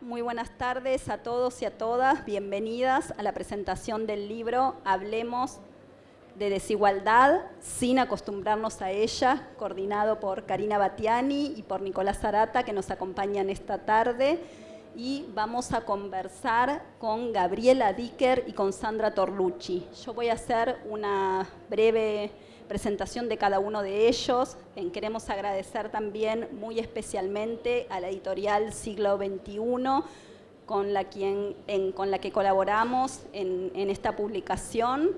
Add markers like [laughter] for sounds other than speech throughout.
Muy buenas tardes a todos y a todas. Bienvenidas a la presentación del libro Hablemos de desigualdad sin acostumbrarnos a ella, coordinado por Karina Batiani y por Nicolás Zarata, que nos acompañan esta tarde. Y vamos a conversar con Gabriela Dicker y con Sandra Torlucci. Yo voy a hacer una breve presentación de cada uno de ellos. queremos agradecer también muy especialmente a la editorial Siglo XXI, con la, quien, con la que colaboramos en, en esta publicación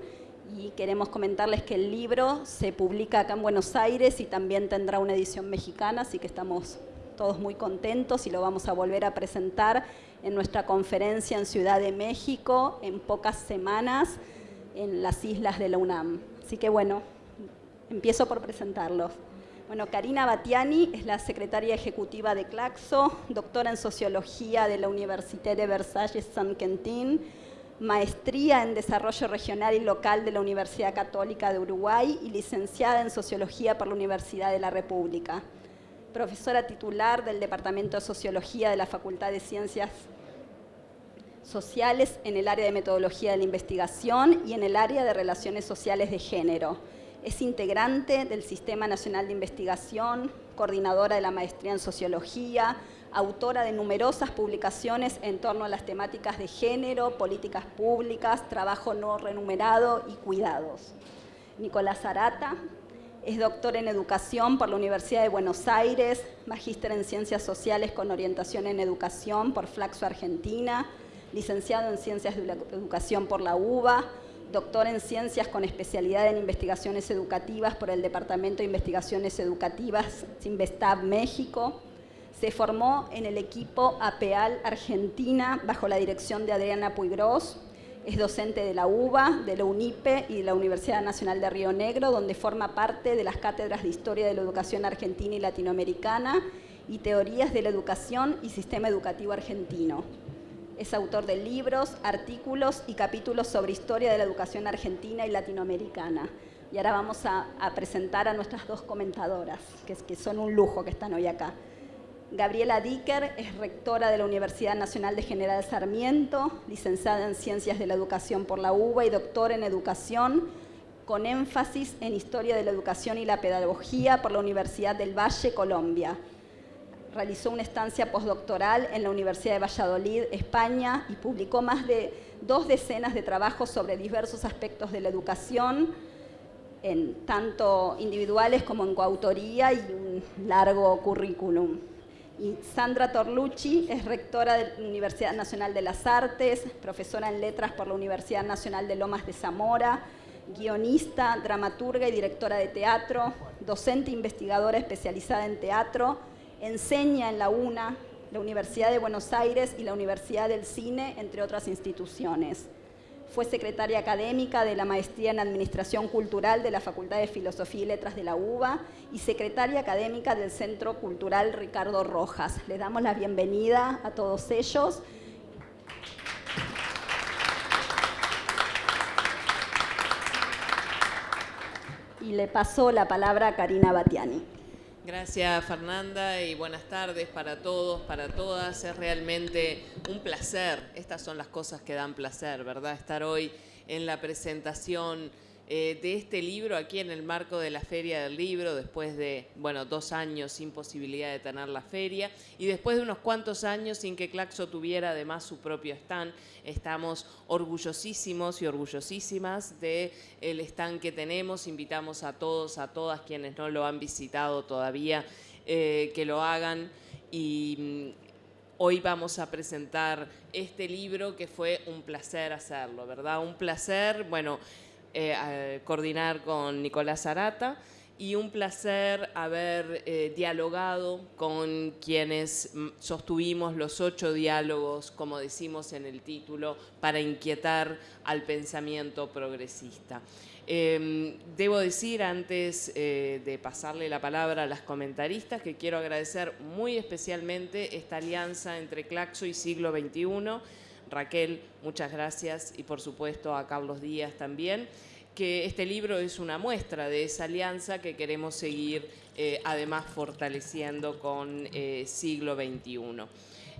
y queremos comentarles que el libro se publica acá en Buenos Aires y también tendrá una edición mexicana, así que estamos todos muy contentos y lo vamos a volver a presentar en nuestra conferencia en Ciudad de México en pocas semanas en las islas de la UNAM. Así que bueno, Empiezo por presentarlos. Bueno, Karina Batiani es la secretaria ejecutiva de Claxo, doctora en Sociología de la Université de Versalles-Saint-Quentin, maestría en Desarrollo Regional y Local de la Universidad Católica de Uruguay y licenciada en Sociología por la Universidad de la República. Profesora titular del Departamento de Sociología de la Facultad de Ciencias Sociales en el área de Metodología de la Investigación y en el área de Relaciones Sociales de Género es integrante del Sistema Nacional de Investigación, coordinadora de la Maestría en Sociología, autora de numerosas publicaciones en torno a las temáticas de género, políticas públicas, trabajo no remunerado y cuidados. Nicolás Arata es doctor en Educación por la Universidad de Buenos Aires, magíster en Ciencias Sociales con orientación en Educación por Flaxo Argentina, licenciado en Ciencias de la Educación por la UBA, doctor en Ciencias con especialidad en Investigaciones Educativas por el Departamento de Investigaciones Educativas Sinvestab México. Se formó en el equipo APEAL Argentina bajo la dirección de Adriana Puigros. Es docente de la UBA, de la UNIPE y de la Universidad Nacional de Río Negro, donde forma parte de las cátedras de Historia de la Educación Argentina y Latinoamericana y Teorías de la Educación y Sistema Educativo Argentino. Es autor de libros, artículos y capítulos sobre historia de la educación argentina y latinoamericana. Y ahora vamos a, presentar a nuestras dos comentadoras, que, que son un lujo que están hoy acá. Gabriela Dicker es rectora de la Universidad Nacional de General Sarmiento, licenciada en Ciencias de la Educación por la UBA y doctora en Educación, con énfasis en Historia de la Educación y la Pedagogía por la Universidad del Valle, Colombia realizó una estancia postdoctoral en la Universidad de Valladolid, España, y publicó más de dos decenas de trabajos sobre diversos aspectos de la educación, en tanto individuales como en coautoría y un largo currículum. Y Sandra Torlucci es rectora de la Universidad Nacional de las Artes, profesora en letras por la Universidad Nacional de Lomas de Zamora, guionista, dramaturga y directora de teatro, docente e investigadora especializada en teatro, enseña en la UNA, la Universidad de Buenos Aires y la Universidad del Cine, entre otras instituciones. Fue secretaria académica de la Maestría en Administración Cultural de la Facultad de Filosofía y Letras de la UBA y secretaria académica del Centro Cultural Ricardo Rojas. Les damos la bienvenida a todos ellos. Y le paso la palabra a Karina Batiani. Gracias Fernanda y buenas tardes para todos, para todas. Es realmente un placer, estas son las cosas que dan placer, ¿verdad? Estar hoy en la presentación eh, de este libro aquí en el marco de la Feria del Libro, después de, bueno, dos años sin posibilidad de tener la feria y después de unos cuantos años sin que Claxo tuviera además su propio stand. Estamos orgullosísimos y orgullosísimas del el stand que tenemos. Invitamos a todos, a todas quienes no lo han visitado todavía, eh, que lo hagan y mm, Hoy vamos a presentar este libro que fue un placer hacerlo, ¿verdad? Un placer, bueno, eh, coordinar con Nicolás Arata y un placer haber eh, dialogado con quienes sostuvimos los ocho diálogos, como decimos en el título, para inquietar al pensamiento progresista. Em, debo decir, antes eh, de pasarle la palabra a las comentaristas, que quiero agradecer muy especialmente esta alianza entre Claxo y Siglo XXI, Raquel, muchas gracias y por supuesto a Carlos Díaz también, que este libro es una muestra de esa alianza que queremos seguir eh, además fortaleciendo con eh, siglo XXI.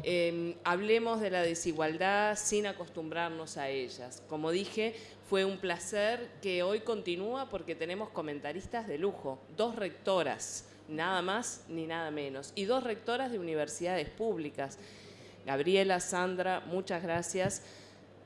Em, hablemos de la desigualdad sin acostumbrarnos a ellas. Como dije, fue un placer que hoy continúa porque tenemos comentaristas de lujo, dos rectoras, nada más ni nada menos, y dos rectoras de universidades públicas. Gabriela, Sandra, muchas gracias.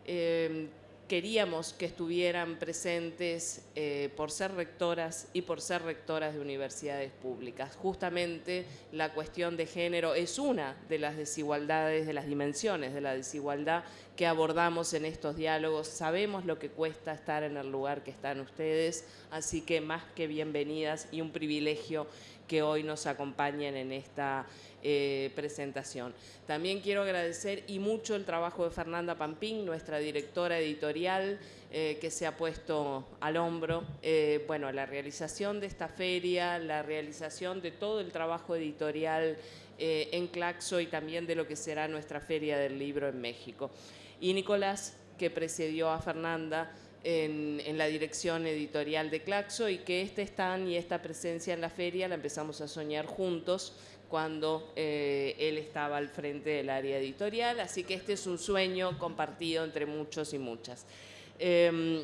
Em, queríamos que estuvieran presentes eh, por ser rectoras y por ser rectoras de universidades públicas. Justamente la cuestión de género es una de las desigualdades, de las dimensiones de la desigualdad que abordamos en estos diálogos. Sabemos lo que cuesta estar en el lugar que están ustedes, así que más que bienvenidas y un privilegio que hoy nos acompañen en esta eh, presentación. También quiero agradecer y mucho el trabajo de Fernanda Pampín, nuestra directora editorial, eh, que se ha puesto al hombro, eh, bueno, la realización de esta feria, la realización de todo el trabajo editorial en Claxo y también de lo que será nuestra Feria del Libro en México. Y Nicolás, que precedió a Fernanda, en, la dirección editorial de Claxo y que este stand y esta presencia en la feria la empezamos a soñar juntos cuando eh, él estaba al frente del área editorial, así que este es un sueño compartido entre muchos y muchas. Em,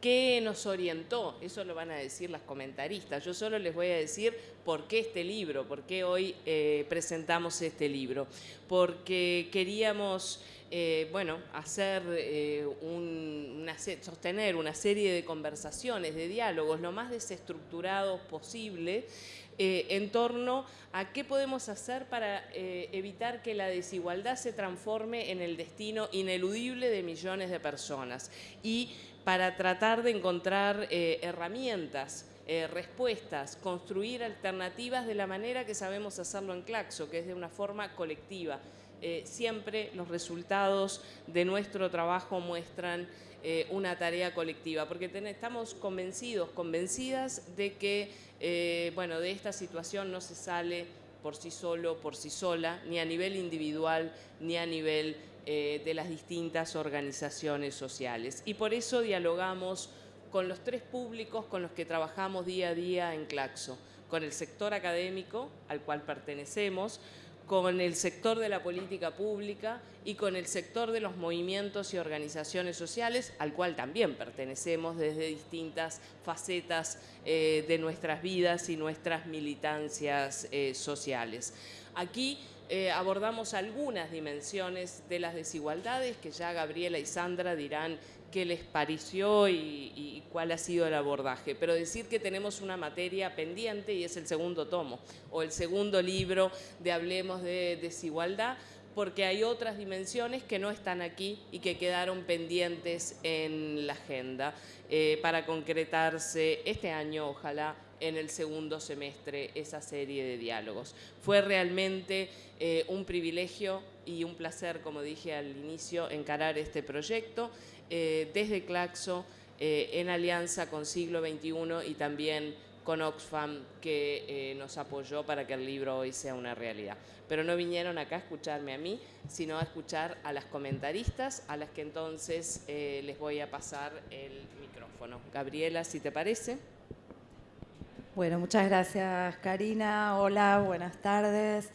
¿Qué nos orientó? Eso lo van a decir las comentaristas. Yo solo les voy a decir por qué este libro, por qué hoy eh, presentamos este libro. Porque queríamos eh, bueno, hacer eh, sostener una serie de conversaciones, de diálogos lo más desestructurados posible eh, en torno a qué podemos hacer para evitar que la desigualdad se transforme en el destino ineludible de millones de personas. Y para tratar de encontrar herramientas respuestas, construir alternativas de la manera que sabemos hacerlo en Claxo, que es de una forma colectiva, eh, siempre los resultados de nuestro trabajo muestran eh, una tarea colectiva, porque estamos convencidos, convencidas de que eh, bueno, de esta situación no se sale por sí solo, por sí sola, ni a nivel individual, ni a nivel de las distintas organizaciones sociales. Y por eso dialogamos con los tres públicos con los que trabajamos día a día en Claxo, con el sector académico al cual pertenecemos, con el sector de la política pública y con el sector de los movimientos y organizaciones sociales, al cual también pertenecemos desde distintas facetas eh, de nuestras vidas y nuestras militancias eh, sociales. Aquí eh, abordamos algunas dimensiones de las desigualdades que ya Gabriela y Sandra dirán qué les pareció y, cuál ha sido el abordaje. Pero decir que tenemos una materia pendiente y es el segundo tomo o el segundo libro de Hablemos de Desigualdad, porque hay otras dimensiones que no están aquí y que quedaron pendientes en la agenda eh, para concretarse este año, ojalá, en el segundo semestre esa serie de diálogos. Fue realmente eh, un privilegio y un placer, como dije al inicio, encarar este proyecto eh, desde Claxo, eh, en alianza con Siglo XXI y también con Oxfam, que nos apoyó para que el libro hoy sea una realidad. Pero no vinieron acá a escucharme a mí, sino a escuchar a las comentaristas, a las que entonces les voy a pasar el micrófono. Gabriela, si te parece. Bueno, muchas gracias Karina. Hola, buenas tardes.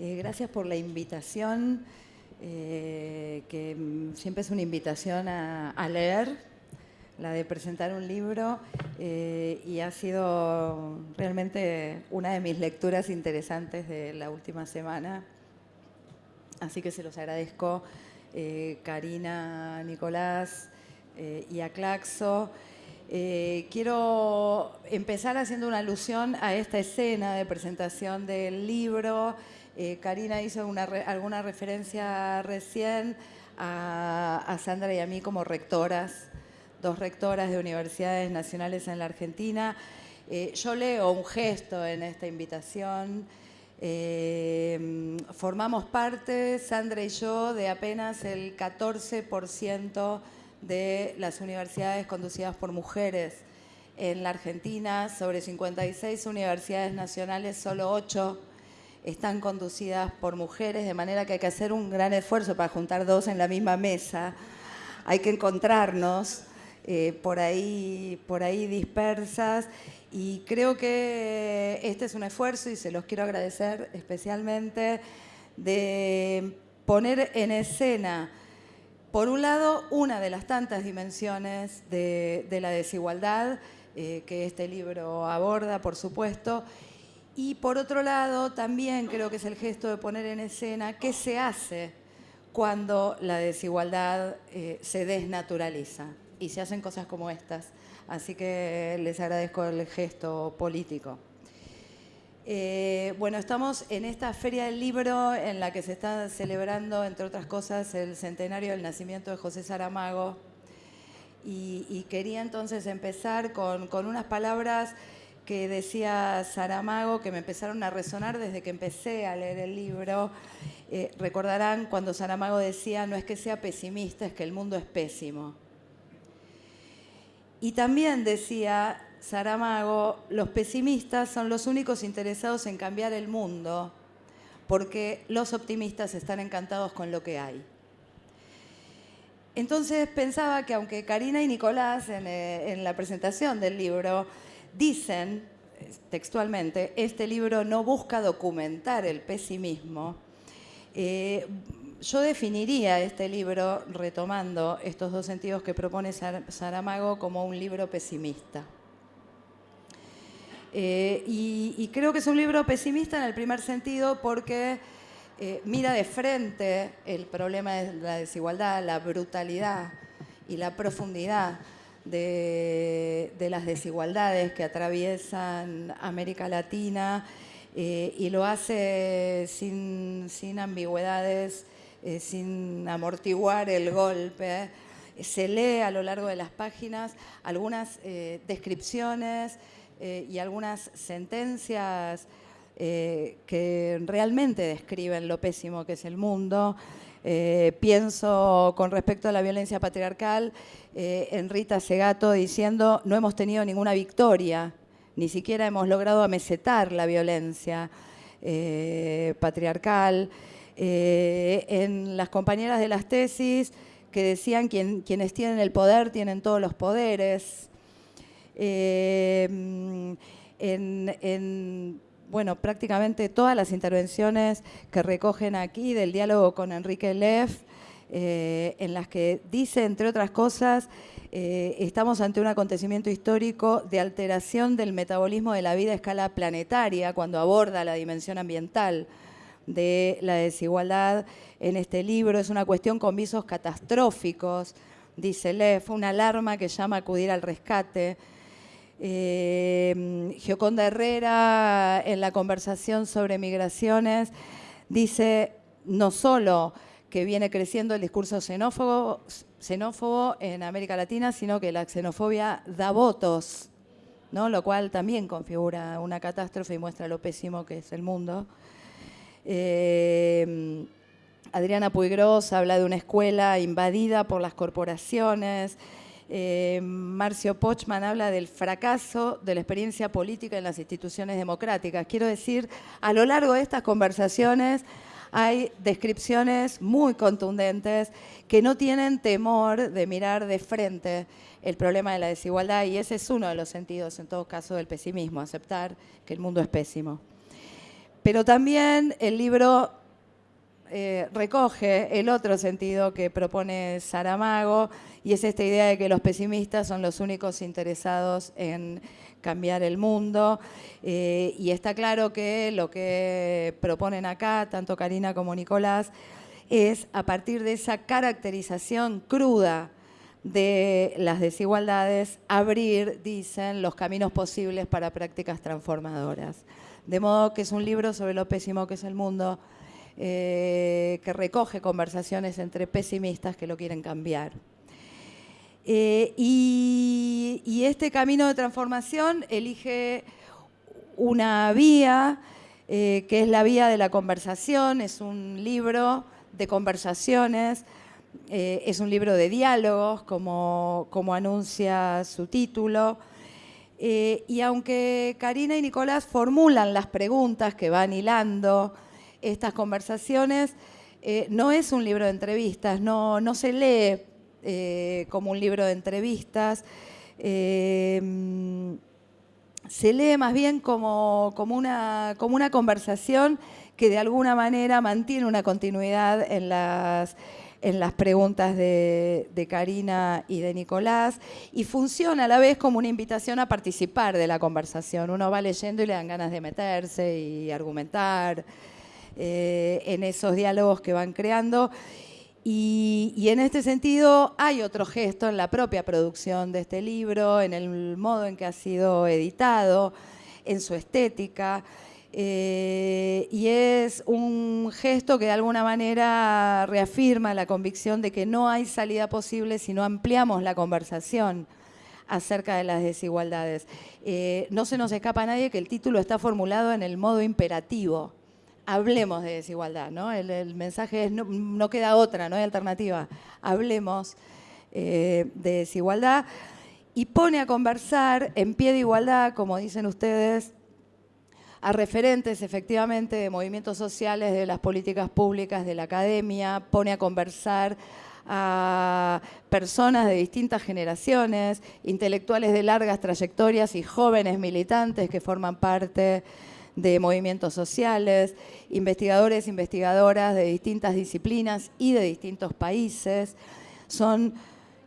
Eh, gracias por la invitación, eh, que siempre es una invitación a, leer, la de presentar un libro, eh, y ha sido realmente una de mis lecturas interesantes de la última semana. Así que se los agradezco, Karina, Nicolás y a Claxo. Eh, quiero empezar haciendo una alusión a esta escena de presentación del libro. Eh, Karina hizo alguna referencia recién a, Sandra y a mí como rectoras, dos rectoras de universidades nacionales en la Argentina. Eh, yo leo un gesto en esta invitación. formamos parte, Sandra y yo, de apenas el 14% de las universidades conducidas por mujeres en la Argentina. Sobre 56 universidades nacionales, solo 8 están conducidas por mujeres, de manera que hay que hacer un gran esfuerzo para juntar dos en la misma mesa. Hay que encontrarnos eh, por, ahí, por ahí dispersas y creo que este es un esfuerzo y se los quiero agradecer especialmente de poner en escena, por un lado, una de las tantas dimensiones de, la desigualdad eh, que este libro aborda, por supuesto, y por otro lado, también creo que es el gesto de poner en escena qué se hace cuando la desigualdad eh, se desnaturaliza y se hacen cosas como estas. Así que les agradezco el gesto político. Eh, bueno, estamos en esta Feria del Libro en la que se está celebrando, entre otras cosas, el centenario del nacimiento de José Saramago. Y, quería entonces empezar con, unas palabras que decía Saramago que me empezaron a resonar desde que empecé a leer el libro. Eh, recordarán cuando Saramago decía, no es que sea pesimista, es que el mundo es pésimo. Y también decía Saramago, los pesimistas son los únicos interesados en cambiar el mundo, porque los optimistas están encantados con lo que hay. Entonces pensaba que aunque Karina y Nicolás en, eh, la presentación del libro dicen textualmente, este libro no busca documentar el pesimismo, eh, yo definiría este libro, retomando estos dos sentidos que propone Saramago, como un libro pesimista. Eh, y, creo que es un libro pesimista en el primer sentido porque eh, mira de frente el problema de la desigualdad, la brutalidad y la profundidad de, las desigualdades que atraviesan América Latina eh, y lo hace sin, ambigüedades, sin amortiguar el golpe. Se lee a lo largo de las páginas algunas descripciones eh, y algunas sentencias eh, que realmente describen lo pésimo que es el mundo. Eh, pienso con respecto a la violencia patriarcal en Rita Segato diciendo no hemos tenido ninguna victoria, ni siquiera hemos logrado amesetar la violencia patriarcal. en las compañeras de las tesis que decían quienes tienen el poder tienen todos los poderes. En, bueno, prácticamente todas las intervenciones que recogen aquí del diálogo con Enrique Leff, eh, en las que dice, entre otras cosas, eh, estamos ante un acontecimiento histórico de alteración del metabolismo de la vida a escala planetaria, cuando aborda la dimensión ambiental de la desigualdad en este libro. Es una cuestión con visos catastróficos, dice Leff, una alarma que llama a acudir al rescate eh, Gioconda Herrera, en la conversación sobre migraciones, dice no solo que viene creciendo el discurso xenófobo, en América Latina, sino que la xenofobia da votos, ¿no? lo cual también configura una catástrofe y muestra lo pésimo que es el mundo. Eh, Adriana Puigros habla de una escuela invadida por las corporaciones, eh, Marcio Pochman habla del fracaso de la experiencia política en las instituciones democráticas. Quiero decir, a lo largo de estas conversaciones hay descripciones muy contundentes que no tienen temor de mirar de frente el problema de la desigualdad y ese es uno de los sentidos, en todo caso, del pesimismo, aceptar que el mundo es pésimo. Pero también el libro eh, recoge el otro sentido que propone Saramago, y es esta idea de que los pesimistas son los únicos interesados en cambiar el mundo. Eh, y está claro que lo que proponen acá, tanto Karina como Nicolás, es a partir de esa caracterización cruda de las desigualdades, abrir, dicen, los caminos posibles para prácticas transformadoras. De modo que es un libro sobre lo pésimo que es el mundo, eh, que recoge conversaciones entre pesimistas que lo quieren cambiar. Eh, y, este camino de transformación elige una vía, eh, que es la vía de la conversación, es un libro de conversaciones, es un libro de diálogos, como, como anuncia su título. y aunque Karina y Nicolás formulan las preguntas que van hilando estas conversaciones, no es un libro de entrevistas, no, no se lee eh, como un libro de entrevistas. Eh, se lee más bien como, como, una, como una conversación que de alguna manera mantiene una continuidad en las, en las preguntas de, Karina y de Nicolás, y funciona a la vez como una invitación a participar de la conversación. Uno va leyendo y le dan ganas de meterse y argumentar eh, en esos diálogos que van creando. Y, en este sentido hay otro gesto en la propia producción de este libro, en el modo en que ha sido editado, en su estética. Eh, y es un gesto que de alguna manera reafirma la convicción de que no hay salida posible si no ampliamos la conversación acerca de las desigualdades. Eh, no se nos escapa a nadie que el título está formulado en el modo imperativo. Hablemos de desigualdad, ¿no? El, mensaje es no, queda otra, no hay alternativa. Hablemos eh, de desigualdad y pone a conversar en pie de igualdad, como dicen ustedes, a referentes efectivamente de movimientos sociales, de las políticas públicas, de la academia, pone a conversar a personas de distintas generaciones, intelectuales de largas trayectorias y jóvenes militantes que forman parte de movimientos sociales, investigadores, investigadoras de distintas disciplinas y de distintos países. Son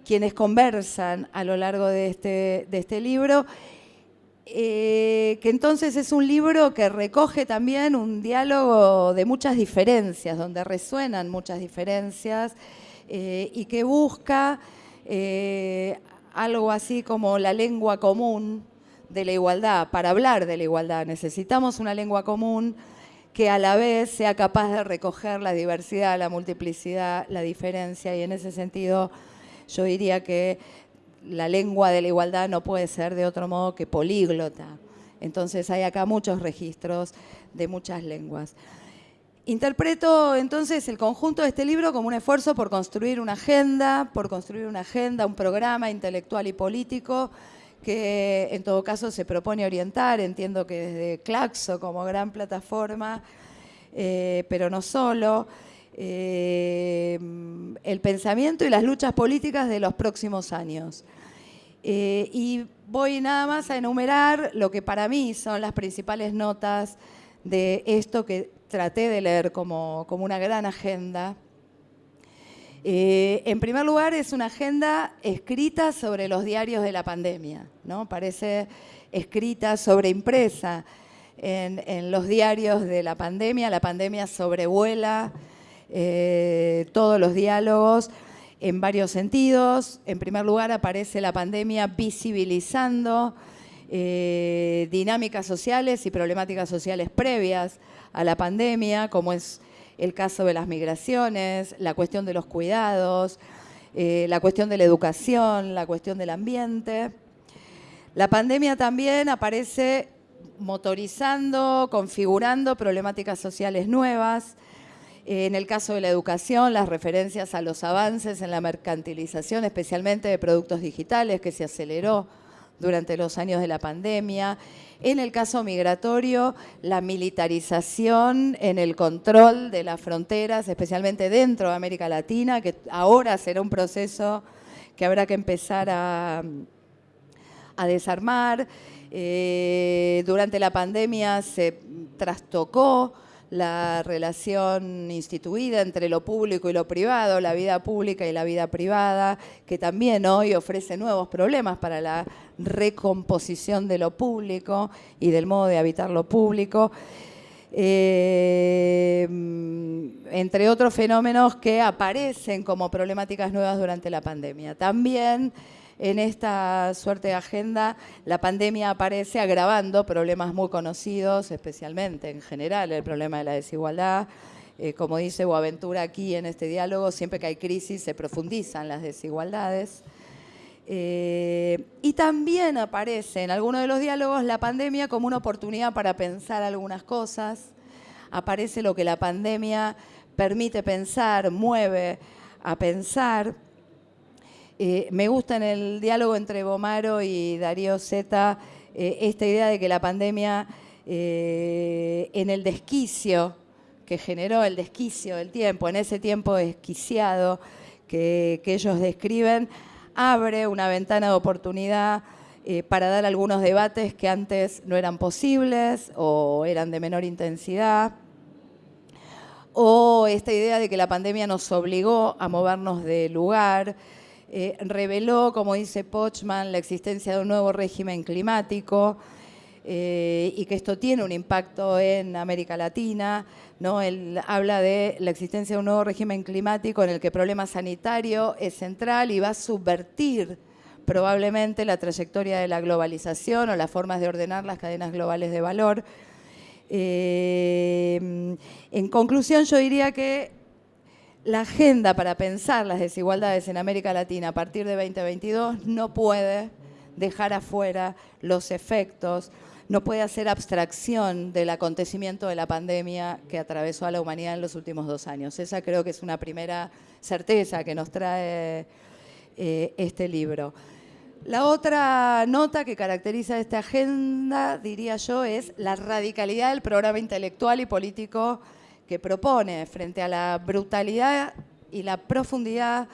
quienes conversan a lo largo de este, de este libro eh, que entonces es un libro que recoge también un diálogo de muchas diferencias, donde resuenan muchas diferencias eh, y que busca eh, algo así como la lengua común de la igualdad. Para hablar de la igualdad necesitamos una lengua común que a la vez sea capaz de recoger la diversidad, la multiplicidad, la diferencia y en ese sentido yo diría que la lengua de la igualdad no puede ser de otro modo que políglota. Entonces hay acá muchos registros de muchas lenguas. Interpreto entonces el conjunto de este libro como un esfuerzo por construir una agenda, por construir una agenda, un programa intelectual y político que en todo caso se propone orientar, entiendo que desde Claxo como gran plataforma, eh, pero no solo, eh, el pensamiento y las luchas políticas de los próximos años. Eh, y voy nada más a enumerar lo que para mí son las principales notas de esto que traté de leer como, como una gran agenda. Eh, en primer lugar, es una agenda escrita sobre los diarios de la pandemia, ¿no? Parece escrita sobre impresa en, los diarios de la pandemia. La pandemia sobrevuela eh, todos los diálogos en varios sentidos. En primer lugar, aparece la pandemia visibilizando eh, dinámicas sociales y problemáticas sociales previas a la pandemia, como es el caso de las migraciones, la cuestión de los cuidados, eh, la cuestión de la educación, la cuestión del ambiente. La pandemia también aparece motorizando, configurando problemáticas sociales nuevas, en el caso de la educación, las referencias a los avances en la mercantilización, especialmente de productos digitales, que se aceleró durante los años de la pandemia. En el caso migratorio, la militarización en el control de las fronteras, especialmente dentro de América Latina, que ahora será un proceso que habrá que empezar a, desarmar. Eh, durante la pandemia se trastocó la relación instituida entre lo público y lo privado, la vida pública y la vida privada, que también hoy ofrece nuevos problemas para la recomposición de lo público y del modo de habitar lo público. Eh, entre otros fenómenos que aparecen como problemáticas nuevas durante la pandemia. También en esta suerte de agenda, la pandemia aparece agravando problemas muy conocidos, especialmente en general el problema de la desigualdad. Eh, como dice Boaventura aquí en este diálogo, siempre que hay crisis se profundizan las desigualdades. Eh, y también aparece en algunos de los diálogos la pandemia como una oportunidad para pensar algunas cosas. Aparece lo que la pandemia permite pensar, mueve a pensar. Eh, me gusta en el diálogo entre Bomaro y Darío Zeta eh, esta idea de que la pandemia, eh, en el desquicio que generó, el desquicio del tiempo, en ese tiempo desquiciado que, que ellos describen, abre una ventana de oportunidad para dar algunos debates que antes no eran posibles o eran de menor intensidad. o esta idea de que la pandemia nos obligó a movernos de lugar, eh, reveló, como dice Pochman, la existencia de un nuevo régimen climático eh, y que esto tiene un impacto en América Latina. ¿no? Él habla de la existencia de un nuevo régimen climático en el que el problema sanitario es central y va a subvertir probablemente la trayectoria de la globalización o las formas de ordenar las cadenas globales de valor. Eh, en conclusión, yo diría que la agenda para pensar las desigualdades en América Latina a partir de 2022 no puede dejar afuera los efectos, no puede hacer abstracción del acontecimiento de la pandemia que atravesó a la humanidad en los últimos dos años. Esa creo que es una primera certeza que nos trae eh, este libro. La otra nota que caracteriza esta agenda, diría yo, es la radicalidad del programa intelectual y político que propone frente a la brutalidad y la profundidad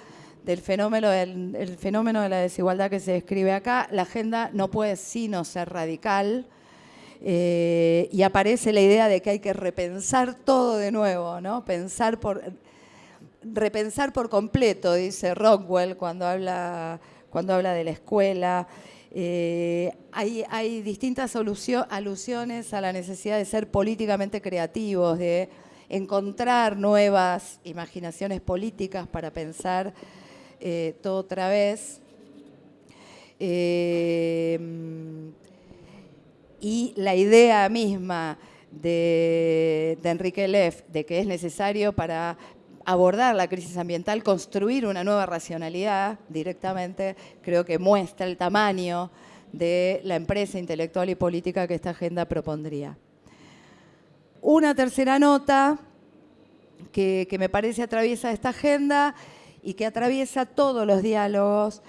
del fenómeno, del, fenómeno de la desigualdad que se describe acá, la agenda no puede sino ser radical eh, y aparece la idea de que hay que repensar todo de nuevo, ¿no? Pensar por, repensar por completo, dice Rockwell cuando habla, cuando habla de la escuela. Eh, hay, hay distintas alusiones a la necesidad de ser políticamente creativos, de encontrar nuevas imaginaciones políticas para pensar eh, todo otra vez. Eh, y la idea misma de, Enrique Leff de que es necesario para abordar la crisis ambiental, construir una nueva racionalidad directamente, creo que muestra el tamaño de la empresa intelectual y política que esta agenda propondría. Una tercera nota que, me parece atraviesa esta agenda y que atraviesa todos los diálogos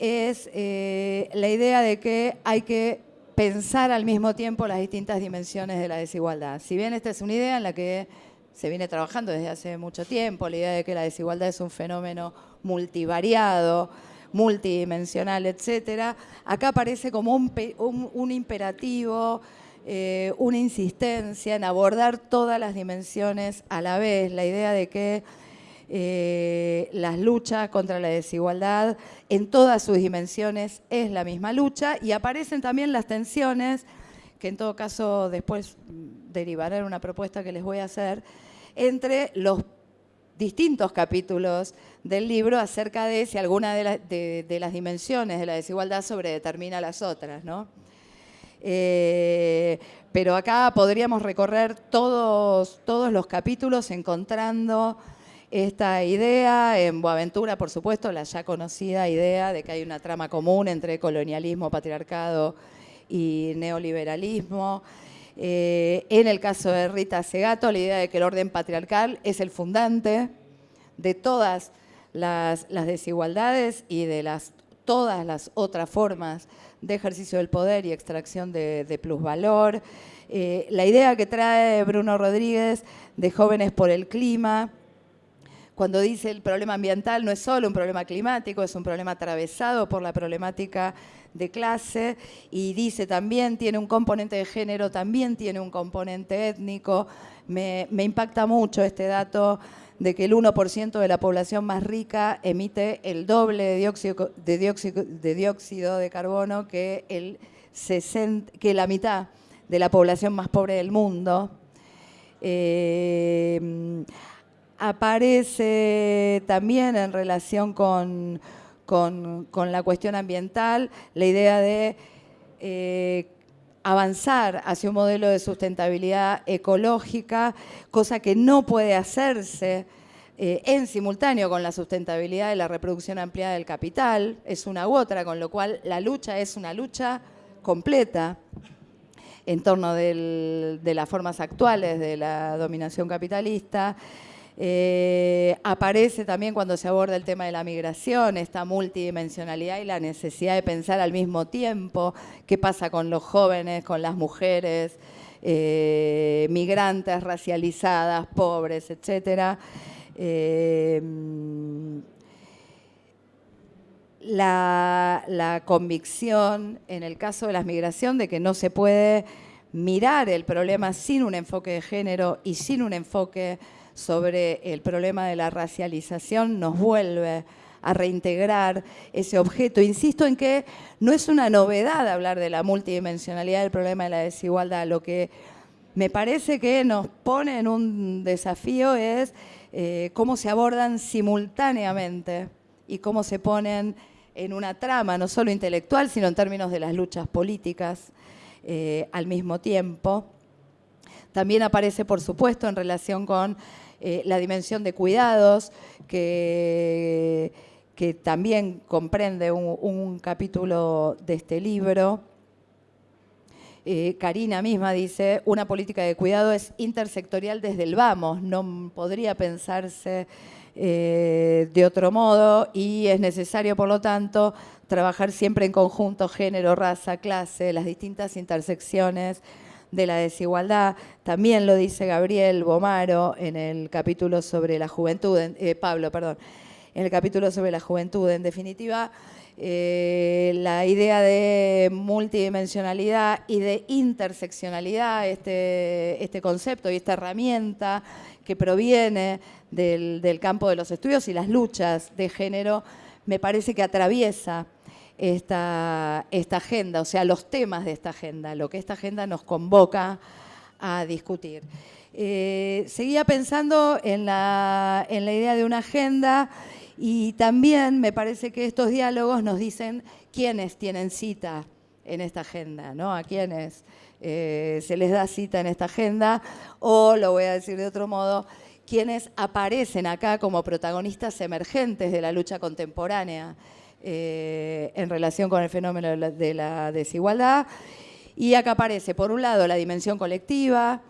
es eh, la idea de que hay que pensar al mismo tiempo las distintas dimensiones de la desigualdad. Si bien esta es una idea en la que se viene trabajando desde hace mucho tiempo, la idea de que la desigualdad es un fenómeno multivariado, multidimensional, etcétera, acá aparece como un imperativo eh, una insistencia en abordar todas las dimensiones a la vez, la idea de que eh, las luchas contra la desigualdad en todas sus dimensiones es la misma lucha y aparecen también las tensiones, que en todo caso después derivaré en una propuesta que les voy a hacer, entre los distintos capítulos del libro acerca de si alguna de, de las dimensiones de la desigualdad sobredetermina las otras, ¿no? Eh, pero acá podríamos recorrer todos, todos los capítulos encontrando esta idea, en Boaventura, por supuesto, la ya conocida idea de que hay una trama común entre colonialismo, patriarcado y neoliberalismo. Eh, en el caso de Rita Segato, la idea de que el orden patriarcal es el fundante de todas las, las desigualdades y de las, todas las otras formas de ejercicio del poder y extracción de, plusvalor. Eh, la idea que trae Bruno Rodríguez de Jóvenes por el Clima, cuando dice el problema ambiental no es solo un problema climático, es un problema atravesado por la problemática de clase y dice también tiene un componente de género, también tiene un componente étnico. Me, me impacta mucho este dato de que el 1% de la población más rica emite el doble de dióxido de, carbono que, el que la mitad de la población más pobre del mundo. Eh, aparece también en relación con, la cuestión ambiental la idea de eh, avanzar hacia un modelo de sustentabilidad ecológica, cosa que no puede hacerse eh, en simultáneo con la sustentabilidad de la reproducción ampliada del capital, es una u otra, con lo cual la lucha es una lucha completa en torno de las formas actuales de la dominación capitalista, eh, aparece también cuando se aborda el tema de la migración, esta multidimensionalidad y la necesidad de pensar al mismo tiempo qué pasa con los jóvenes, con las mujeres, eh, migrantes, racializadas, pobres, etc. Eh, la, la convicción en el caso de la migración de que no se puede mirar el problema sin un enfoque de género y sin un enfoque sobre el problema de la racialización nos vuelve a reintegrar ese objeto. Insisto en que no es una novedad hablar de la multidimensionalidad del problema de la desigualdad. Lo que me parece que nos pone en un desafío es eh, cómo se abordan simultáneamente y cómo se ponen en una trama, no solo intelectual, sino en términos de las luchas políticas eh, al mismo tiempo. También aparece, por supuesto, en relación con eh, la dimensión de cuidados, que, también comprende un, capítulo de este libro. Eh, Karina misma dice, una política de cuidado es intersectorial desde el vamos, no podría pensarse eh, de otro modo y es necesario, por lo tanto, trabajar siempre en conjunto, género, raza, clase, las distintas intersecciones de la desigualdad. También lo dice Gabriel Bomaro en el capítulo sobre la juventud, eh, Pablo, perdón, en el capítulo sobre la juventud. En definitiva, eh, la idea de multidimensionalidad y de interseccionalidad, este, este concepto y esta herramienta que proviene del, campo de los estudios y las luchas de género, me parece que atraviesa esta, agenda, o sea, los temas de esta agenda, lo que esta agenda nos convoca a discutir. Eh, seguía pensando en la, en la idea de una agenda y también me parece que estos diálogos nos dicen quiénes tienen cita en esta agenda, ¿no? A quiénes eh, se les da cita en esta agenda, o lo voy a decir de otro modo, quienes aparecen acá como protagonistas emergentes de la lucha contemporánea eh, en relación con el fenómeno de la, desigualdad. Y acá aparece, por un lado, la dimensión colectiva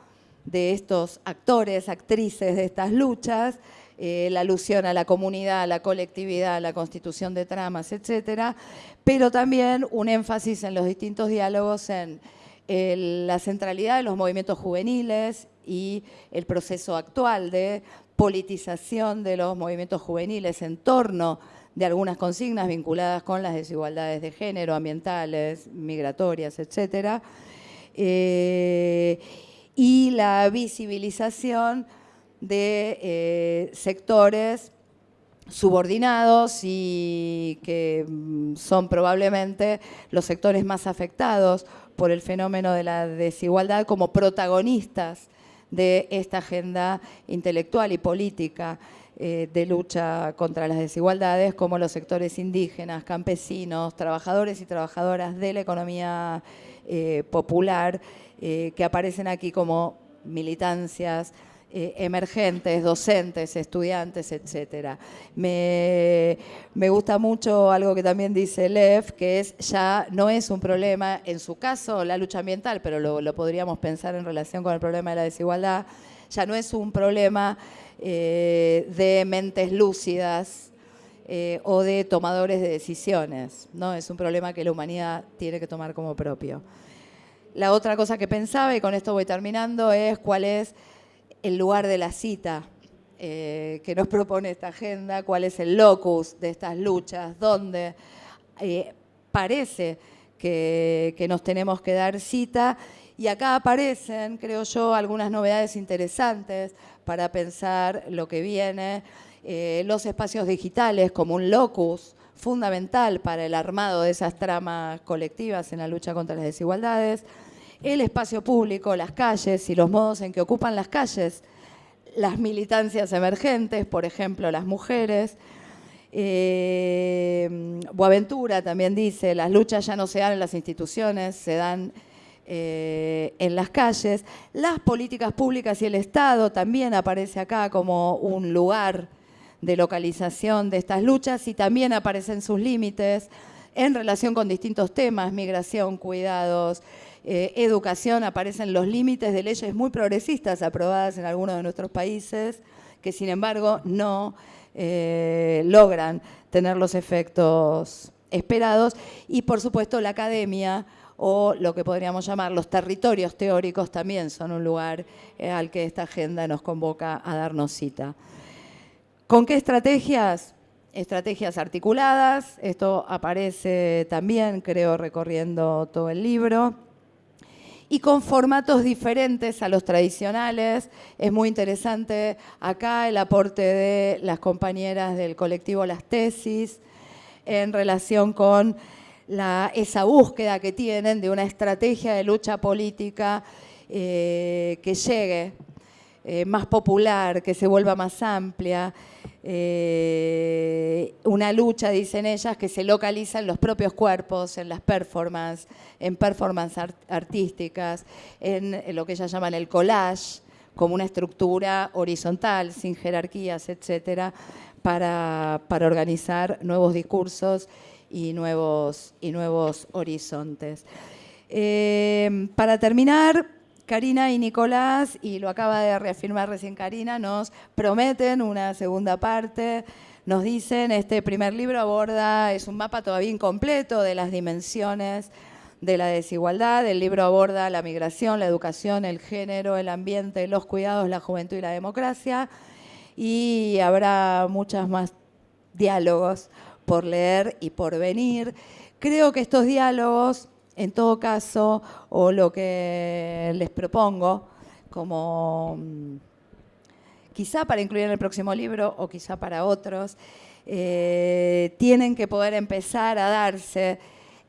de estos actores, actrices de estas luchas, eh, la alusión a la comunidad, a la colectividad, a la constitución de tramas, etcétera, pero también un énfasis en los distintos diálogos en la centralidad de los movimientos juveniles y el proceso actual de politización de los movimientos juveniles en torno de algunas consignas vinculadas con las desigualdades de género, ambientales, migratorias, etc. Eh, y la visibilización de eh, sectores subordinados y que mm, son probablemente los sectores más afectados por el fenómeno de la desigualdad como protagonistas de esta agenda intelectual y política de lucha contra las desigualdades, como los sectores indígenas, campesinos, trabajadores y trabajadoras de la economía eh, popular, eh, que aparecen aquí como militancias eh, emergentes, docentes, estudiantes, etc. Me, gusta mucho algo que también dice Lev, que es ya no es un problema, en su caso, la lucha ambiental, pero lo, podríamos pensar en relación con el problema de la desigualdad, ya no es un problema eh, de mentes lúcidas, eh, o de tomadores de decisiones. ¿no? Es un problema que la humanidad tiene que tomar como propio. La otra cosa que pensaba, y con esto voy terminando, es cuál es el lugar de la cita eh, que nos propone esta agenda, cuál es el locus de estas luchas, dónde parece que, nos tenemos que dar cita. Y acá aparecen, creo yo, algunas novedades interesantes para pensar lo que viene. Eh, los espacios digitales como un locus fundamental para el armado de esas tramas colectivas en la lucha contra las desigualdades el espacio público, las calles y los modos en que ocupan las calles las militancias emergentes, por ejemplo, las mujeres. Eh, Boaventura también dice, las luchas ya no se dan en las instituciones, se dan eh, en las calles. Las políticas públicas y el Estado también aparece acá como un lugar de localización de estas luchas y también aparecen sus límites en relación con distintos temas, migración, cuidados, eh, educación, aparecen los límites de leyes muy progresistas aprobadas en algunos de nuestros países, que sin embargo no eh, logran tener los efectos esperados. Y por supuesto la academia o lo que podríamos llamar los territorios teóricos también son un lugar eh, al que esta agenda nos convoca a darnos cita. ¿Con qué estrategias? Estrategias articuladas, esto aparece también, creo, recorriendo todo el libro y con formatos diferentes a los tradicionales. Es muy interesante acá el aporte de las compañeras del colectivo Las Tesis en relación con esa búsqueda que tienen de una estrategia de lucha política eh, que llegue eh, más popular, que se vuelva más amplia, eh, una lucha, dicen ellas, que se localiza en los propios cuerpos, en las performances, en performances artísticas, en, lo que ellas llaman el collage, como una estructura horizontal, sin jerarquías, etcétera, para, organizar nuevos discursos y nuevos, y nuevos horizontes. Eh, para terminar, Karina y Nicolás, y lo acaba de reafirmar recién Karina, nos prometen una segunda parte. Nos dicen, este primer libro aborda, es un mapa todavía incompleto de las dimensiones de la desigualdad. El libro aborda la migración, la educación, el género, el ambiente, los cuidados, la juventud y la democracia. Y habrá muchos más diálogos por leer y por venir. Creo que estos diálogos en todo caso, o lo que les propongo, como mm, quizá para incluir en el próximo libro o quizá para otros, eh, tienen que poder empezar a darse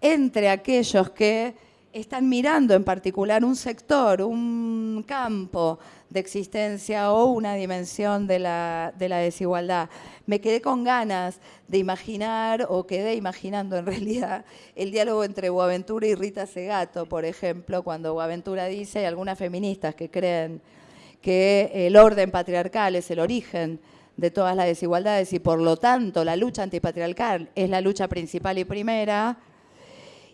entre aquellos que están mirando en particular un sector, un campo de existencia o una dimensión de la, desigualdad. Me quedé con ganas de imaginar, o quedé imaginando en [laughs] realidad, el diálogo entre Boaventura y Rita Segato, por ejemplo, cuando Boaventura dice, hay algunas feministas que creen que el orden patriarcal es el origen de todas las desigualdades y por lo tanto la lucha antipatriarcal es la lucha principal y primera,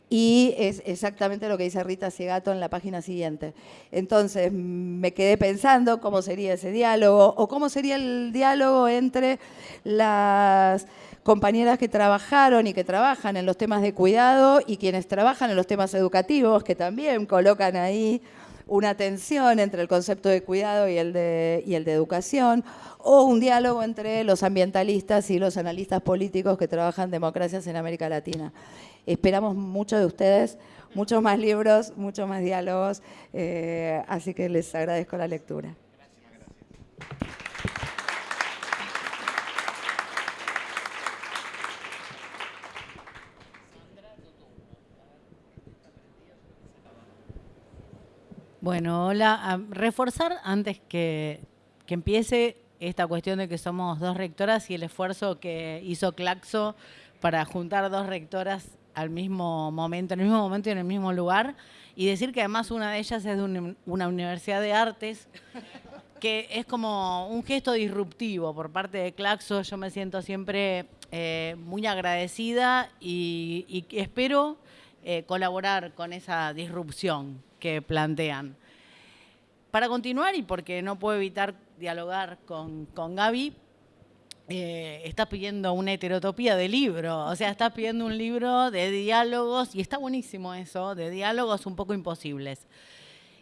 y es exactamente lo que dice Rita Ciegato en la página siguiente. Entonces me quedé pensando cómo sería ese diálogo o cómo sería el diálogo entre las compañeras que trabajaron y que trabajan en los temas de cuidado y quienes trabajan en los temas educativos, que también colocan ahí una tensión entre el concepto de cuidado y el de, y el de educación, o un diálogo entre los ambientalistas y los analistas políticos que trabajan democracias en América Latina. Esperamos mucho de ustedes, muchos más libros, muchos más diálogos, eh, así que les agradezco la lectura. Bueno, hola. reforzar antes que, que, empiece esta cuestión de que somos dos rectoras y el esfuerzo que hizo Claxo para juntar dos rectoras al mismo momento, en el mismo momento y en el mismo lugar, y decir que además una de ellas es de una universidad de artes, [laughs] que es como un gesto disruptivo por parte de Claxo. Yo me siento siempre eh, muy agradecida y, espero eh, colaborar con esa disrupción que plantean. Para continuar, y porque no puedo evitar dialogar con, con Gaby, eh, estás pidiendo una heterotopía de libro, o sea, estás pidiendo un libro de diálogos, y está buenísimo eso, de diálogos un poco imposibles.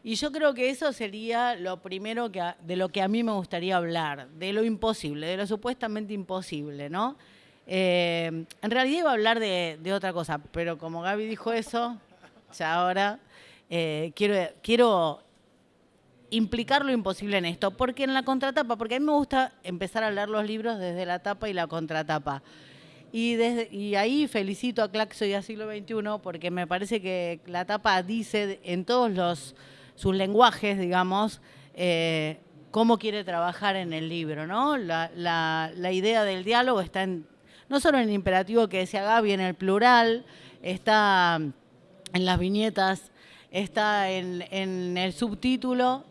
Y yo creo que eso sería lo primero que, de lo que a mí me gustaría hablar, de lo imposible, de lo supuestamente imposible, ¿no? Eh, en realidad iba a hablar de, de, otra cosa, pero como Gaby dijo eso, ya ahora eh, quiero, quiero implicar lo imposible en esto, porque en la contratapa, porque a mí me gusta empezar a leer los libros desde la tapa y la contratapa. Y, desde, y ahí felicito a Claxo y a Siglo XXI porque me parece que la tapa dice en todos los, sus lenguajes, digamos, eh, cómo quiere trabajar en el libro, ¿no? La, la, idea del diálogo está en, no solo en el imperativo que decía Gaby, en el plural, está en las viñetas, está en, en el subtítulo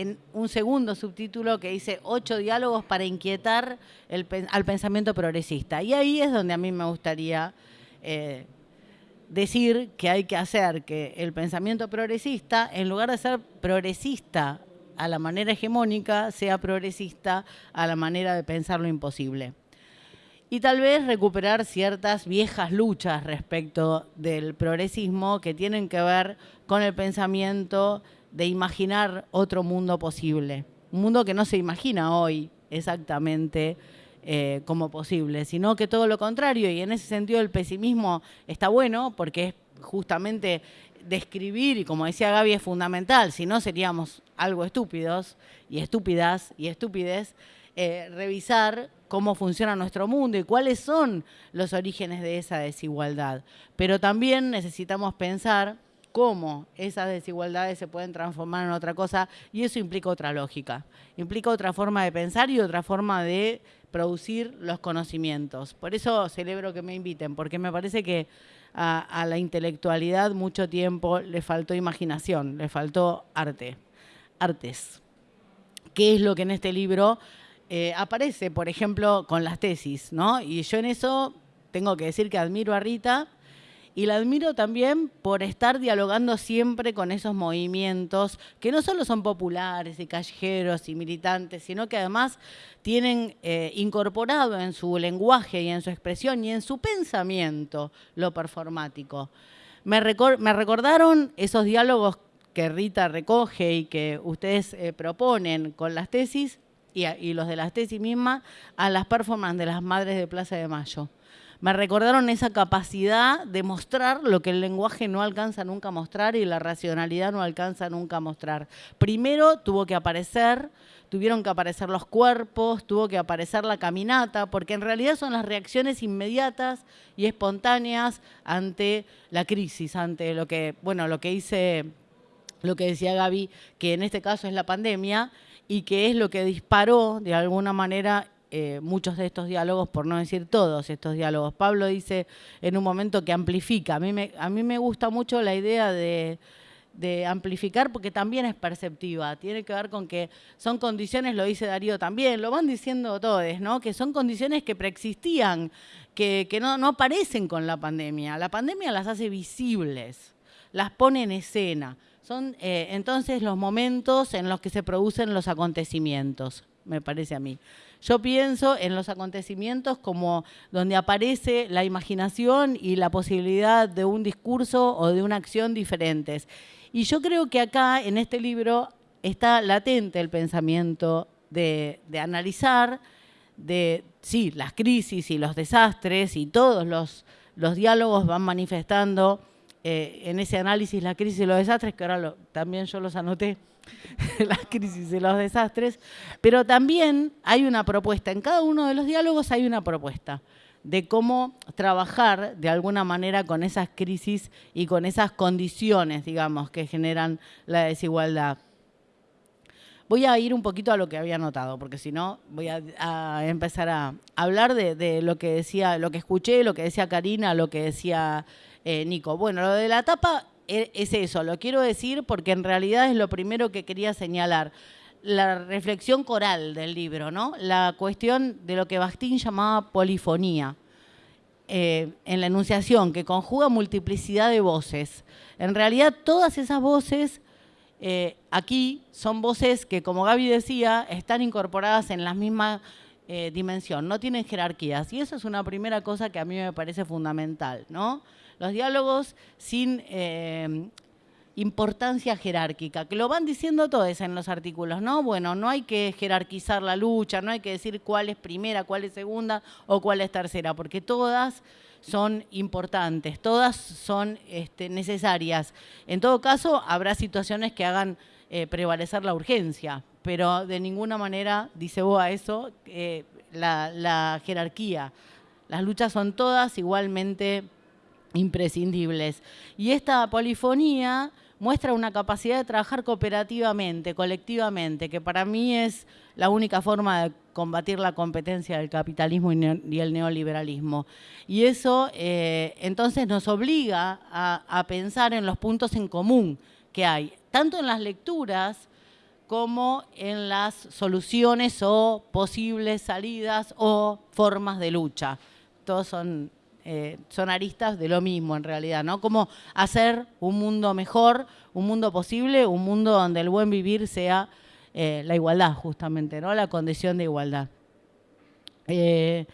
en un segundo subtítulo que dice ocho diálogos para inquietar al pensamiento progresista. Y ahí es donde a mí me gustaría eh, decir que hay que hacer que el pensamiento progresista, en lugar de ser progresista a la manera hegemónica, sea progresista a la manera de pensar lo imposible. Y tal vez recuperar ciertas viejas luchas respecto del progresismo que tienen que ver con el pensamiento de imaginar otro mundo posible. Un mundo que no se imagina hoy exactamente eh, como posible, sino que todo lo contrario. Y en ese sentido el pesimismo está bueno porque justamente describir, y como decía Gaby, es fundamental, si no seríamos algo estúpidos y estúpidas y estúpides, eh, revisar cómo funciona nuestro mundo y cuáles son los orígenes de esa desigualdad. Pero también necesitamos pensar cómo esas desigualdades se pueden transformar en otra cosa y eso implica otra lógica, implica otra forma de pensar y otra forma de producir los conocimientos. Por eso celebro que me inviten, porque me parece que a, la intelectualidad mucho tiempo le faltó imaginación, le faltó arte, artes. ¿Qué es lo que en este libro eh, aparece, por ejemplo, con las tesis? ¿no? Y yo en eso tengo que decir que admiro a Rita, y la admiro también por estar dialogando siempre con esos movimientos que no solo son populares y callejeros y militantes, sino que además tienen eh, incorporado en su lenguaje y en su expresión y en su pensamiento lo performático. Me, recordaron esos diálogos que Rita recoge y que ustedes eh, proponen con las tesis y, y los de las tesis mismas a las performances de las Madres de Plaza de Mayo me recordaron esa capacidad de mostrar lo que el lenguaje no alcanza nunca a mostrar y la racionalidad no alcanza nunca a mostrar. Primero tuvo que aparecer, tuvieron que aparecer los cuerpos, tuvo que aparecer la caminata, porque en realidad son las reacciones inmediatas y espontáneas ante la crisis, ante lo que, bueno, lo que hice, lo que decía Gaby, que en este caso es la pandemia, y que es lo que disparó de alguna manera eh, muchos de estos diálogos, por no decir todos estos diálogos. Pablo dice en un momento que amplifica. A mí me, gusta mucho la idea de, amplificar porque también es perceptiva. Tiene que ver con que son condiciones, lo dice Darío también, lo van diciendo todos, ¿no? que son condiciones que preexistían, que, no, no aparecen con la pandemia. La pandemia las hace visibles, las pone en escena. Son eh, entonces los momentos en los que se producen los acontecimientos, me parece a mí. Yo pienso en los acontecimientos como donde aparece la imaginación y la posibilidad de un discurso o de una acción diferentes. Y yo creo que acá, en este libro, está latente el pensamiento de, analizar, de, sí, las crisis y los desastres y todos los, diálogos van manifestando eh, en ese análisis la crisis y los desastres, que ahora también yo los anoté [laughs] las crisis y los desastres, pero también hay una propuesta, en cada uno de los diálogos hay una propuesta de cómo trabajar de alguna manera con esas crisis y con esas condiciones, digamos, que generan la desigualdad. Voy a ir un poquito a lo que había notado, porque si no voy a, empezar a hablar de, lo que decía, lo que escuché, lo que decía Karina, lo que decía eh, Nico. Bueno, lo de la tapa es eso, lo quiero decir porque en realidad es lo primero que quería señalar. La reflexión coral del libro, ¿no? La cuestión de lo que Bastín llamaba polifonía. Eh, en la enunciación, que conjuga multiplicidad de voces. En realidad, todas esas voces eh, aquí son voces que, como Gaby decía, están incorporadas en la misma eh, dimensión, no tienen jerarquías. Y eso es una primera cosa que a mí me parece fundamental, ¿no? Los diálogos sin eh, importancia jerárquica, que lo van diciendo todos en los artículos, ¿no? Bueno, no hay que jerarquizar la lucha, no hay que decir cuál es primera, cuál es segunda o cuál es tercera, porque todas son importantes, todas son este, necesarias. En todo caso, habrá situaciones que hagan eh, prevalecer la urgencia, pero de ninguna manera, dice Boa eso, eh, la, la jerarquía. Las luchas son todas igualmente imprescindibles. Y esta polifonía muestra una capacidad de trabajar cooperativamente, colectivamente, que para mí es la única forma de combatir la competencia del capitalismo y el neoliberalismo. Y eso eh, entonces nos obliga a, a pensar en los puntos en común que hay, tanto en las lecturas como en las soluciones o posibles salidas o formas de lucha. Todos son eh, son aristas de lo mismo en realidad, ¿no? Cómo hacer un mundo mejor, un mundo posible, un mundo donde el buen vivir sea eh, la igualdad, justamente, ¿no? La condición de igualdad. Eh,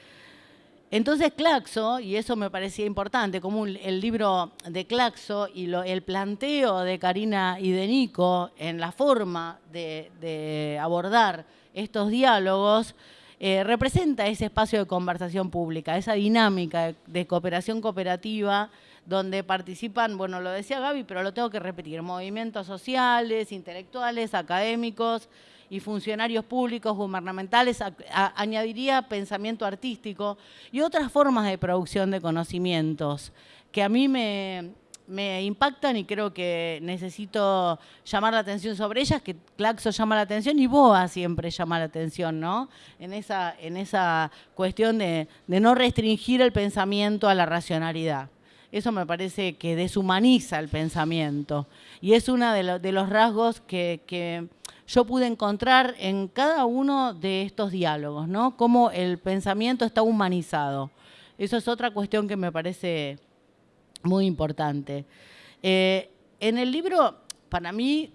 entonces Claxo, y eso me parecía importante, como el libro de Claxo y el planteo de Karina y de Nico en la forma de abordar estos diálogos, eh, representa ese espacio de conversación pública, esa dinámica de, cooperación cooperativa donde participan, bueno, lo decía Gaby, pero lo tengo que repetir, movimientos sociales, intelectuales, académicos y funcionarios públicos, gubernamentales, añadiría pensamiento artístico y otras formas de producción de conocimientos que a mí me, me impactan y creo que necesito llamar la atención sobre ellas, que Claxo llama la atención y Boa siempre llama la atención, ¿no? En esa, en esa cuestión de, no restringir el pensamiento a la racionalidad. Eso me parece que deshumaniza el pensamiento y es uno de, los rasgos que, que yo pude encontrar en cada uno de estos diálogos, ¿no? Cómo el pensamiento está humanizado. Eso es otra cuestión que me parece muy importante. Eh, en el libro, para mí,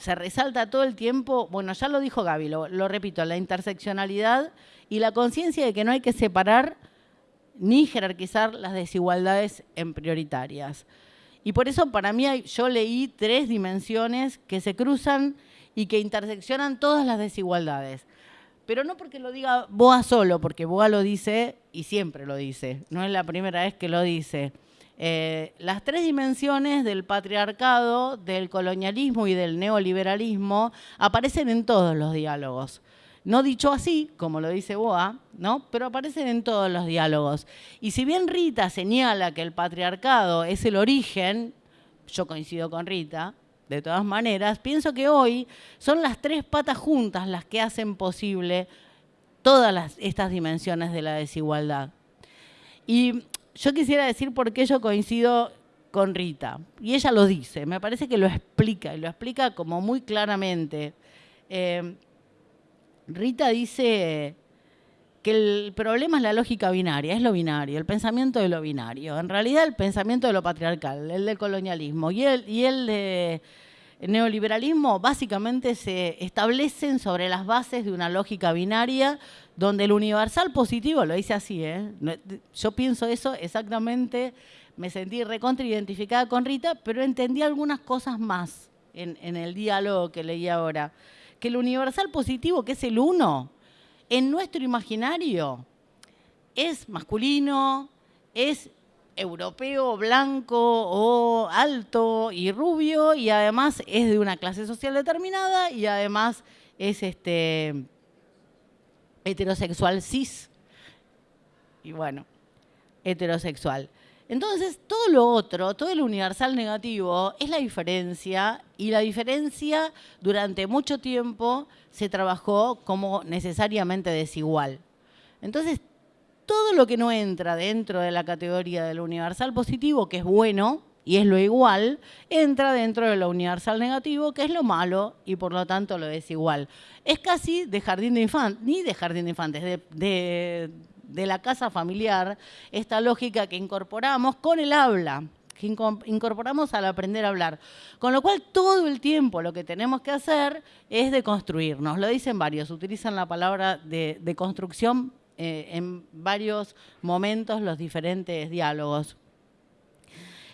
se resalta todo el tiempo, bueno, ya lo dijo Gaby, lo, repito, la interseccionalidad y la conciencia de que no hay que separar ni jerarquizar las desigualdades en prioritarias. Y por eso para mí yo leí tres dimensiones que se cruzan y que interseccionan todas las desigualdades. Pero no porque lo diga Boa solo, porque Boa lo dice y siempre lo dice, no es la primera vez que lo dice. Eh, las tres dimensiones del patriarcado, del colonialismo y del neoliberalismo aparecen en todos los diálogos. No dicho así, como lo dice Boa, ¿no? pero aparecen en todos los diálogos. Y si bien Rita señala que el patriarcado es el origen, yo coincido con Rita, de todas maneras, pienso que hoy son las tres patas juntas las que hacen posible todas estas dimensiones de la desigualdad. Y yo quisiera decir por qué yo coincido con Rita. Y ella lo dice, me parece que lo explica, y lo explica como muy claramente. Eh, Rita dice que el problema es la lógica binaria, es lo binario, el pensamiento de lo binario. En realidad el pensamiento de lo patriarcal, el del colonialismo y el, y el de neoliberalismo básicamente se establecen sobre las bases de una lógica binaria donde el universal positivo, lo dice así, ¿eh? yo pienso eso exactamente, me sentí recontra identificada con Rita, pero entendí algunas cosas más en, en el diálogo que leí ahora. Que el universal positivo, que es el uno, en nuestro imaginario es masculino, es europeo, blanco o alto y rubio y además es de una clase social determinada y además es este heterosexual cis y bueno, heterosexual. Entonces, todo lo otro, todo el universal negativo es la diferencia y la diferencia durante mucho tiempo se trabajó como necesariamente desigual. Entonces, todo lo que no entra dentro de la categoría del universal positivo, que es bueno y es lo igual, entra dentro de lo universal negativo, que es lo malo y por lo tanto lo desigual. Es casi de jardín de infantes, ni de jardín de infantes, de, de la casa familiar, esta lógica que incorporamos con el habla que incorporamos al aprender a hablar. Con lo cual, todo el tiempo lo que tenemos que hacer es de construirnos. Lo dicen varios, utilizan la palabra de, de construcción eh, en varios momentos los diferentes diálogos.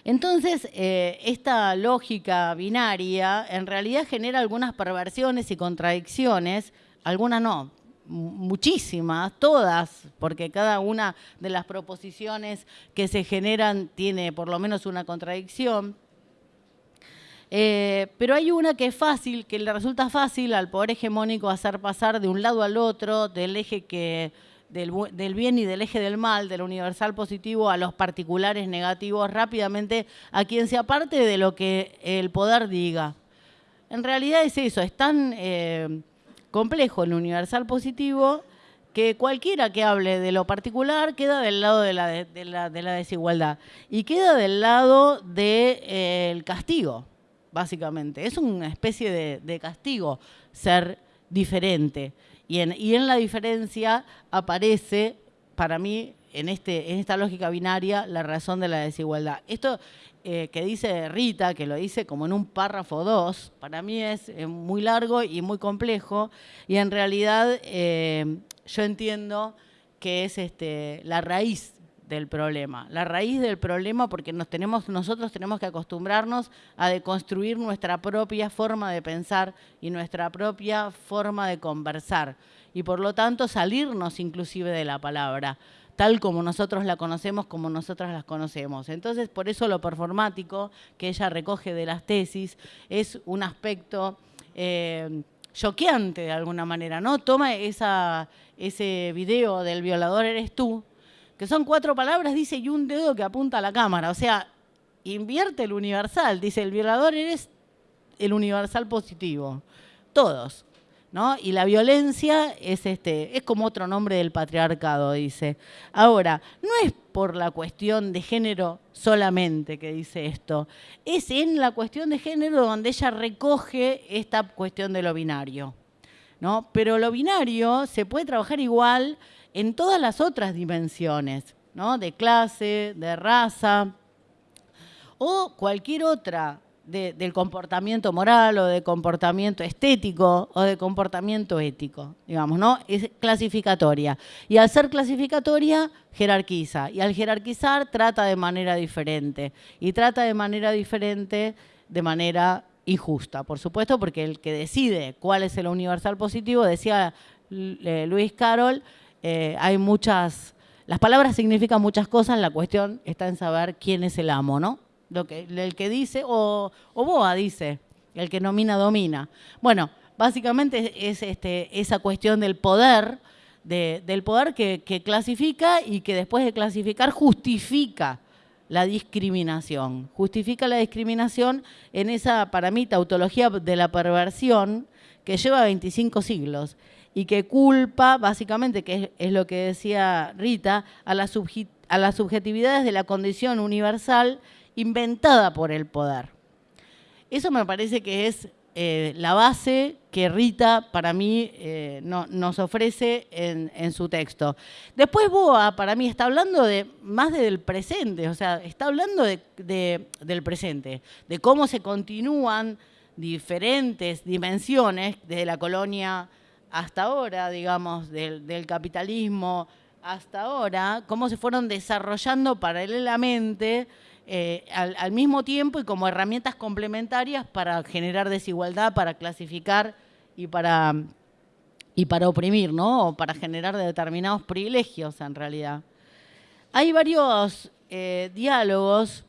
Entonces, eh, esta lógica binaria en realidad genera algunas perversiones y contradicciones, algunas no, muchísimas, todas, porque cada una de las proposiciones que se generan tiene por lo menos una contradicción. Eh, pero hay una que es fácil, que le resulta fácil al poder hegemónico hacer pasar de un lado al otro del eje que del, bien y del eje del mal, del universal positivo a los particulares negativos rápidamente a quien se aparte de lo que el poder diga. En realidad es eso, es tan eh, complejo el universal positivo que cualquiera que hable de lo particular queda del lado de la, de, la, desigualdad y queda del lado del eh, castigo, básicamente. Es una especie de castigo ser diferente. Y en, la diferencia aparece, para mí, en, este, en esta lógica binaria, la razón de la desigualdad. Esto eh, que dice Rita, que lo dice como en un párrafo 2, para mí es eh, muy largo y muy complejo, y en realidad eh, yo entiendo que es este, la raíz del problema. La raíz del problema porque nos tenemos, nosotros tenemos que acostumbrarnos a deconstruir nuestra propia forma de pensar y nuestra propia forma de conversar. Y por lo tanto salirnos inclusive de la palabra. tal como nosotros la conocemos, como nosotras las conocemos. Entonces, por eso lo performático que ella recoge de las tesis es un aspecto eh, choqueante de alguna manera, ¿no? Toma ese video del violador eres tú, que son cuatro palabras, dice, y un dedo que apunta a la cámara. O sea, invierte el universal, dice, el violador eres el universal positivo. Todos. ¿No? Y la violencia es, este, es como otro nombre del patriarcado, dice. Ahora, no es por la cuestión de género solamente que dice esto, es en la cuestión de género donde ella recoge esta cuestión de lo binario. ¿no? Pero lo binario se puede trabajar igual en todas las otras dimensiones, ¿no? de clase, de raza o cualquier otra del comportamiento moral o de comportamiento estético o de comportamiento ético, digamos, ¿no? Es clasificatoria. Y al ser clasificatoria, jerarquiza. Y al jerarquizar, trata de manera diferente. Y trata de manera diferente de manera injusta, por supuesto, porque el que decide cuál es el universal positivo, decía eh, Luis Carol, eh, hay muchas, las palabras significan muchas cosas, la cuestión está en saber quién es el amo, ¿no? Lo que, el que dice, o, Boa dice, el que nomina domina. Bueno, básicamente es este, esa cuestión del poder, del poder que, que clasifica y que después de clasificar justifica la discriminación. Justifica la discriminación en esa, para mí, tautología de la perversión que lleva 25 siglos y que culpa, básicamente, que es, lo que decía Rita, a, las subjetividades de la condición universal inventada por el poder. Eso me parece que es eh, la base que Rita, para mí, eh, nos ofrece en, su texto. Después Boa, para mí, está hablando de más del presente, o sea, está hablando del presente, de cómo se continúan diferentes dimensiones desde la colonia hasta ahora, digamos, del capitalismo hasta ahora, cómo se fueron desarrollando paralelamente eh, al, mismo tiempo y como herramientas complementarias para generar desigualdad, para clasificar y para, y para oprimir, ¿no? O para generar determinados privilegios en realidad. Hay varios eh, diálogos.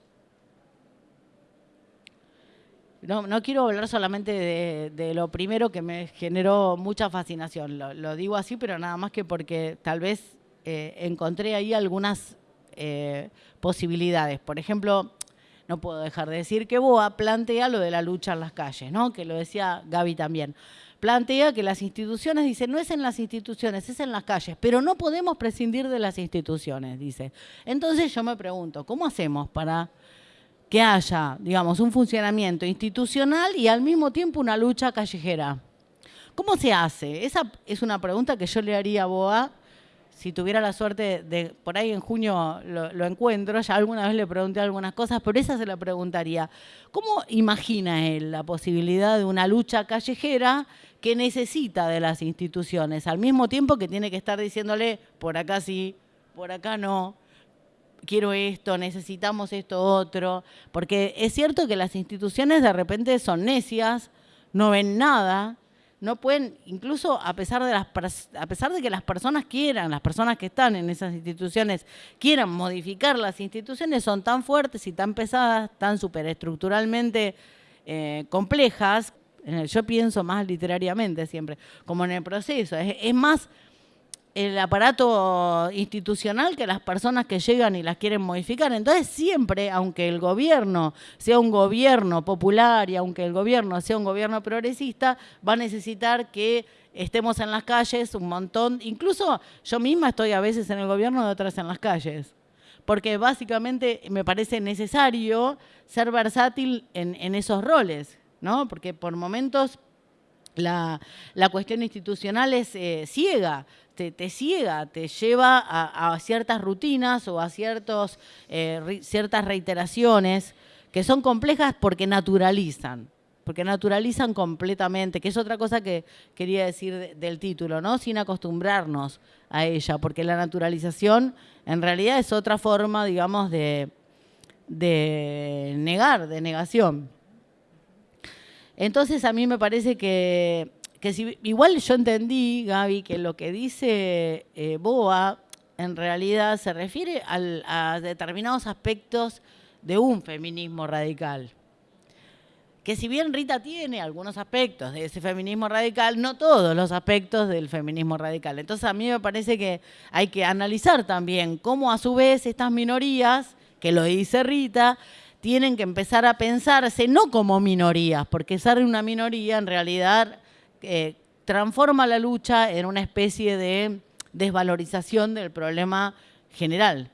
No, quiero hablar solamente de, lo primero que me generó mucha fascinación. Lo, digo así, pero nada más que porque tal vez eh, encontré ahí algunas eh, posibilidades. Por ejemplo, no puedo dejar de decir que Boa plantea lo de la lucha en las calles, ¿no? que lo decía Gaby también. Plantea que las instituciones, dice, no es en las instituciones, es en las calles, pero no podemos prescindir de las instituciones, dice. Entonces yo me pregunto, ¿cómo hacemos para que haya, digamos, un funcionamiento institucional y al mismo tiempo una lucha callejera? ¿Cómo se hace? Esa es una pregunta que yo le haría a Boa si tuviera la suerte de, por ahí en junio lo, encuentro, ya alguna vez le pregunté algunas cosas, pero esa se la preguntaría. ¿Cómo imagina él la posibilidad de una lucha callejera que necesita de las instituciones, al mismo tiempo que tiene que estar diciéndole, por acá sí, por acá no, quiero esto, necesitamos esto otro? Porque es cierto que las instituciones de repente son necias, no ven nada, no pueden, incluso a pesar de las a pesar de que las personas quieran, las personas que están en esas instituciones quieran modificar las instituciones, son tan fuertes y tan pesadas, tan superestructuralmente eh, complejas. Yo pienso más literariamente siempre, como en el proceso. es más el aparato institucional que las personas que llegan y las quieren modificar. Entonces siempre, aunque el gobierno sea un gobierno popular y aunque el gobierno sea un gobierno progresista, va a necesitar que estemos en las calles un montón. Incluso yo misma estoy a veces en el gobierno y otras en las calles. Porque básicamente me parece necesario ser versátil en, esos roles, ¿no? Porque por momentos la, cuestión institucional es eh, ciega te, ciega, te lleva a, ciertas rutinas o a eh, ciertas reiteraciones que son complejas porque naturalizan, porque naturalizan completamente, que es otra cosa que quería decir del título, ¿no? Sin acostumbrarnos a ella, porque la naturalización en realidad es otra forma, digamos, de, de negar, de negación. Entonces a mí me parece que que igual yo entendí, Gaby, que lo que dice eh, Boa en realidad se refiere a determinados aspectos de un feminismo radical. Que si bien Rita tiene algunos aspectos de ese feminismo radical, no todos los aspectos del feminismo radical. Entonces a mí me parece que hay que analizar también cómo a su vez estas minorías, que lo dice Rita, tienen que empezar a pensarse no como minorías, porque ser una minoría en realidad eh, transforma la lucha en una especie de desvalorización del problema general,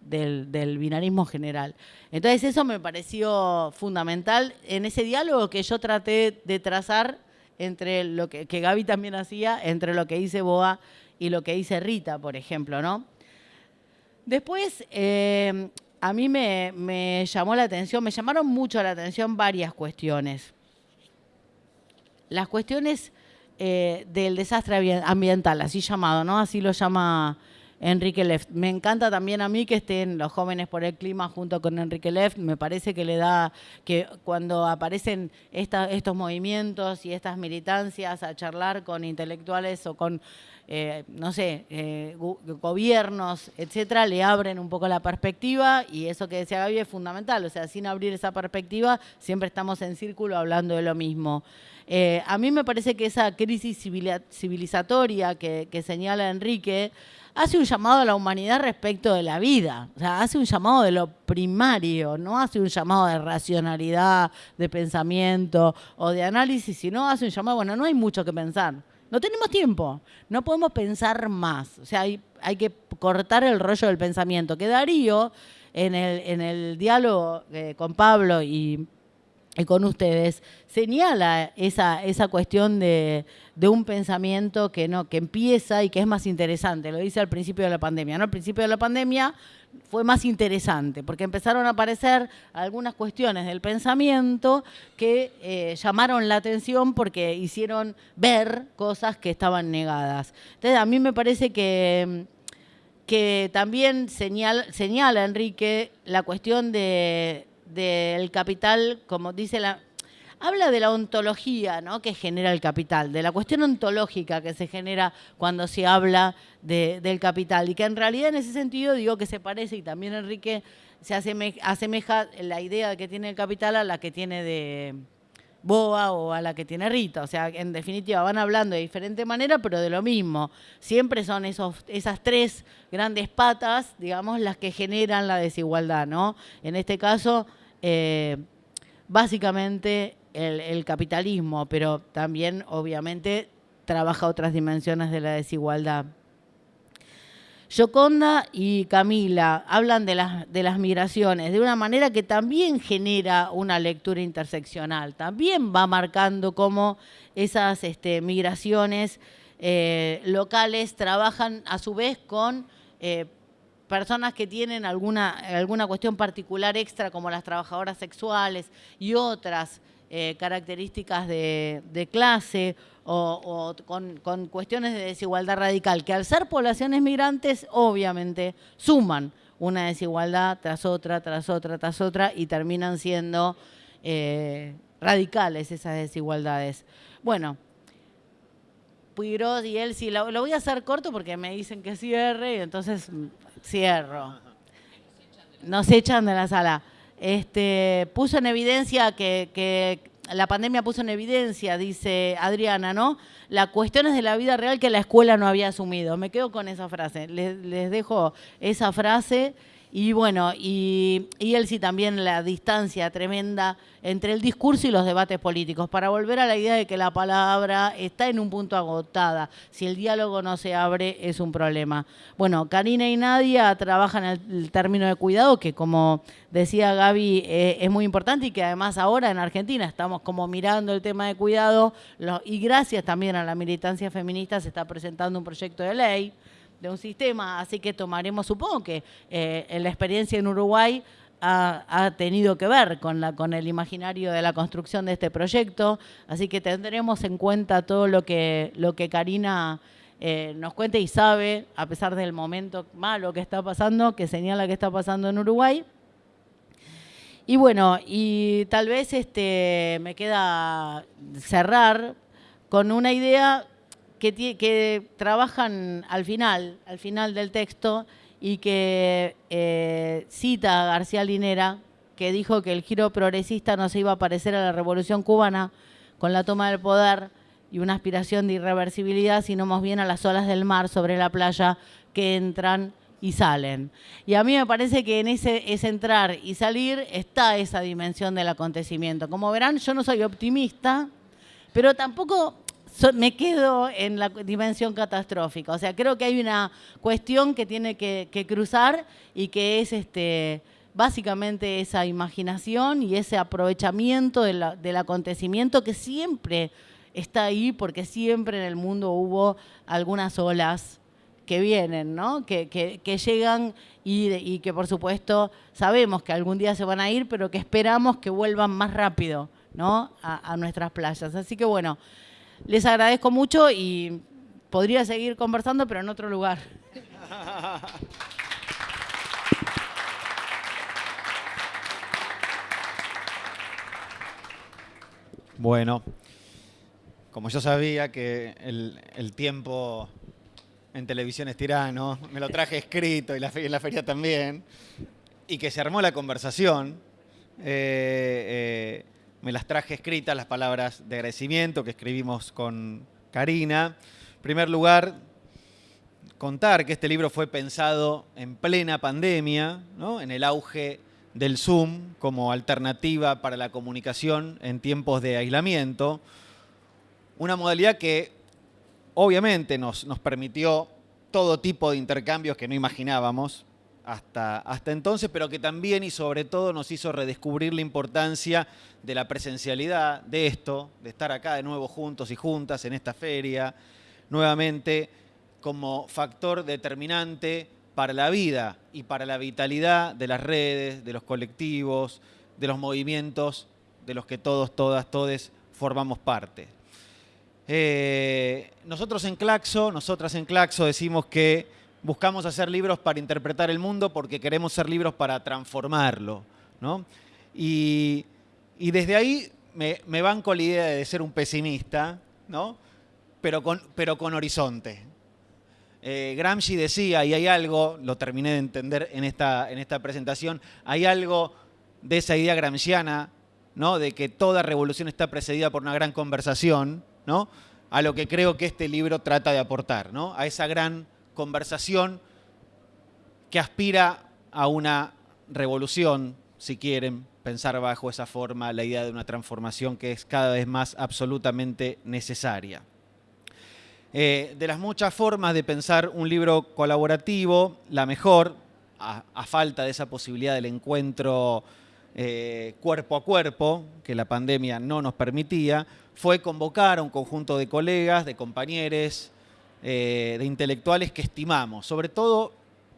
del, binarismo general. Entonces eso me pareció fundamental en ese diálogo que yo traté de trazar entre lo que, Gaby también hacía, entre lo que dice Boa y lo que dice Rita, por ejemplo, ¿no? Después, eh, a mí me, me, llamó la atención, me llamaron mucho la atención varias cuestiones. Las cuestiones eh, del desastre ambiental, así llamado, ¿no? Así lo llama Enrique Left. Me encanta también a mí que estén los jóvenes por el clima junto con Enrique Left. Me parece que le da, que cuando aparecen estos movimientos y estas militancias a charlar con intelectuales o con, eh, no sé, eh, gobiernos, etcétera, le abren un poco la perspectiva y eso que decía Gaby es fundamental. O sea, sin abrir esa perspectiva, siempre estamos en círculo hablando de lo mismo. Eh, a mí me parece que esa crisis civilizatoria que, señala Enrique hace un llamado a la humanidad respecto de la vida, o sea, hace un llamado de lo primario, no hace un llamado de racionalidad, de pensamiento o de análisis, sino hace un llamado, bueno, no hay mucho que pensar. No tenemos tiempo, no podemos pensar más. O sea, hay, que cortar el rollo del pensamiento. Que Darío, en el, en el diálogo eh, con Pablo y y con ustedes, señala esa, esa cuestión de, un pensamiento que, no, que empieza y que es más interesante. Lo dice al principio de la pandemia. ¿no? Al principio de la pandemia fue más interesante, porque empezaron a aparecer algunas cuestiones del pensamiento que eh, llamaron la atención porque hicieron ver cosas que estaban negadas. Entonces, a mí me parece que, que también señala Enrique la cuestión de del capital, como dice la... Habla de la ontología ¿no? que genera el capital, de la cuestión ontológica que se genera cuando se habla del capital y que en realidad en ese sentido digo que se parece y también Enrique se asemeja la idea que tiene el capital a la que tiene de, Boa o a la que tiene Rita. O sea, en definitiva van hablando de diferente manera, pero de lo mismo. Siempre son esos, esas tres grandes patas, digamos, las que generan la desigualdad, ¿no? En este caso, eh, básicamente el, capitalismo, pero también, obviamente, trabaja otras dimensiones de la desigualdad. Yoconda y Camila hablan de las, migraciones de una manera que también genera una lectura interseccional, también va marcando cómo esas este, migraciones eh, locales trabajan a su vez con eh, personas que tienen alguna, alguna cuestión particular extra, como las trabajadoras sexuales y otras eh, características de clase o, con, cuestiones de desigualdad radical, que al ser poblaciones migrantes obviamente suman una desigualdad tras otra, tras otra, tras otra y terminan siendo eh, radicales esas desigualdades. Bueno, Puigros y él sí, lo, voy a hacer corto porque me dicen que cierre y entonces mm, cierro. Nos echan de la sala. Este, puso en evidencia que la pandemia puso en evidencia, dice Adriana, ¿no? La cuestión es de la vida real que la escuela no había asumido. Me quedo con esa frase. Les, les dejo esa frase y bueno, y, él sí también la distancia tremenda entre el discurso y los debates políticos, para volver a la idea de que la palabra está en un punto agotada. Si el diálogo no se abre, es un problema. Bueno, Karina y Nadia trabajan el término de cuidado, que como decía Gaby, eh, es muy importante y que además ahora en Argentina estamos como mirando el tema de cuidado y gracias también a la militancia feminista se está presentando un proyecto de ley de un sistema, así que tomaremos, supongo que eh, la experiencia en Uruguay ha, tenido que ver con, el imaginario de la construcción de este proyecto, así que tendremos en cuenta todo lo que, lo que Karina eh, nos cuente y sabe, a pesar del momento malo que está pasando, que señala que está pasando en Uruguay. Y bueno, y tal vez este, me queda cerrar con una idea que, trabajan al final, al final del texto, y que eh, cita a García Linera, que dijo que el giro progresista no se iba a parecer a la revolución cubana con la toma del poder y una aspiración de irreversibilidad, sino más bien a las olas del mar sobre la playa que entran y salen. Y a mí me parece que en ese, ese entrar y salir está esa dimensión del acontecimiento. Como verán, yo no soy optimista, pero tampoco me quedo en la dimensión catastrófica. O sea, creo que hay una cuestión que tiene que, cruzar y que es este, básicamente esa imaginación y ese aprovechamiento del acontecimiento que siempre está ahí porque siempre en el mundo hubo algunas olas que vienen, ¿no? que, llegan y, que por supuesto sabemos que algún día se van a ir, pero que esperamos que vuelvan más rápido ¿no? a, a nuestras playas. Así que bueno, les agradezco mucho y podría seguir conversando, pero en otro lugar. Bueno, como yo sabía que el, tiempo en televisión es tirano, me lo traje escrito y la, la feria también, y que se armó la conversación, eh, eh, me las traje escritas, las palabras de agradecimiento que escribimos con Karina. En primer lugar, contar que este libro fue pensado en plena pandemia, en el auge del Zoom como alternativa para la comunicación en tiempos de aislamiento. Una modalidad que obviamente nos, nos permitió todo tipo de intercambios que no imaginábamos, hasta, hasta entonces, pero que también y sobre todo nos hizo redescubrir la importancia de la presencialidad, de esto, de estar acá de nuevo juntos y juntas en esta feria, nuevamente como factor determinante para la vida y para la vitalidad de las redes, de los colectivos, de los movimientos de los que todos, todas, todes formamos parte. Eh, nosotros en Claxo, nosotras en Claxo decimos que buscamos hacer libros para interpretar el mundo porque queremos ser libros para transformarlo. Y, desde ahí me, banco la idea de ser un pesimista, ¿no? pero, con, pero con horizonte. Eh, Gramsci decía, y hay algo, lo terminé de entender en esta, en esta presentación, hay algo de esa idea gramsciana, ¿no? de que toda revolución está precedida por una gran conversación, ¿no? a lo que creo que este libro trata de aportar, ¿no? a esa gran conversación que aspira a una revolución, si quieren pensar bajo esa forma la idea de una transformación que es cada vez más absolutamente necesaria. Eh, de las muchas formas de pensar un libro colaborativo, la mejor, a, falta de esa posibilidad del encuentro eh, cuerpo a cuerpo, que la pandemia no nos permitía, fue convocar a un conjunto de colegas, de compañeros, eh, de intelectuales que estimamos, sobre todo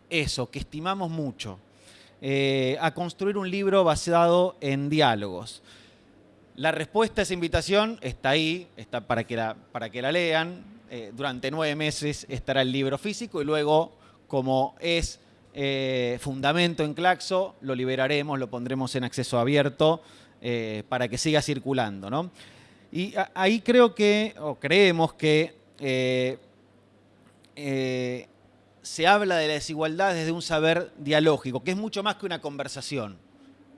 eso, que estimamos mucho, eh, a construir un libro basado en diálogos. La respuesta a esa invitación está ahí, está para que la, para que la lean. Eh, durante nueve meses estará el libro físico y luego, como es fundamento en Claxo, lo liberaremos, lo pondremos en acceso abierto para que siga circulando. Y ahí creo que, o creemos que eh, se habla de la desigualdad desde un saber dialógico, que es mucho más que una conversación.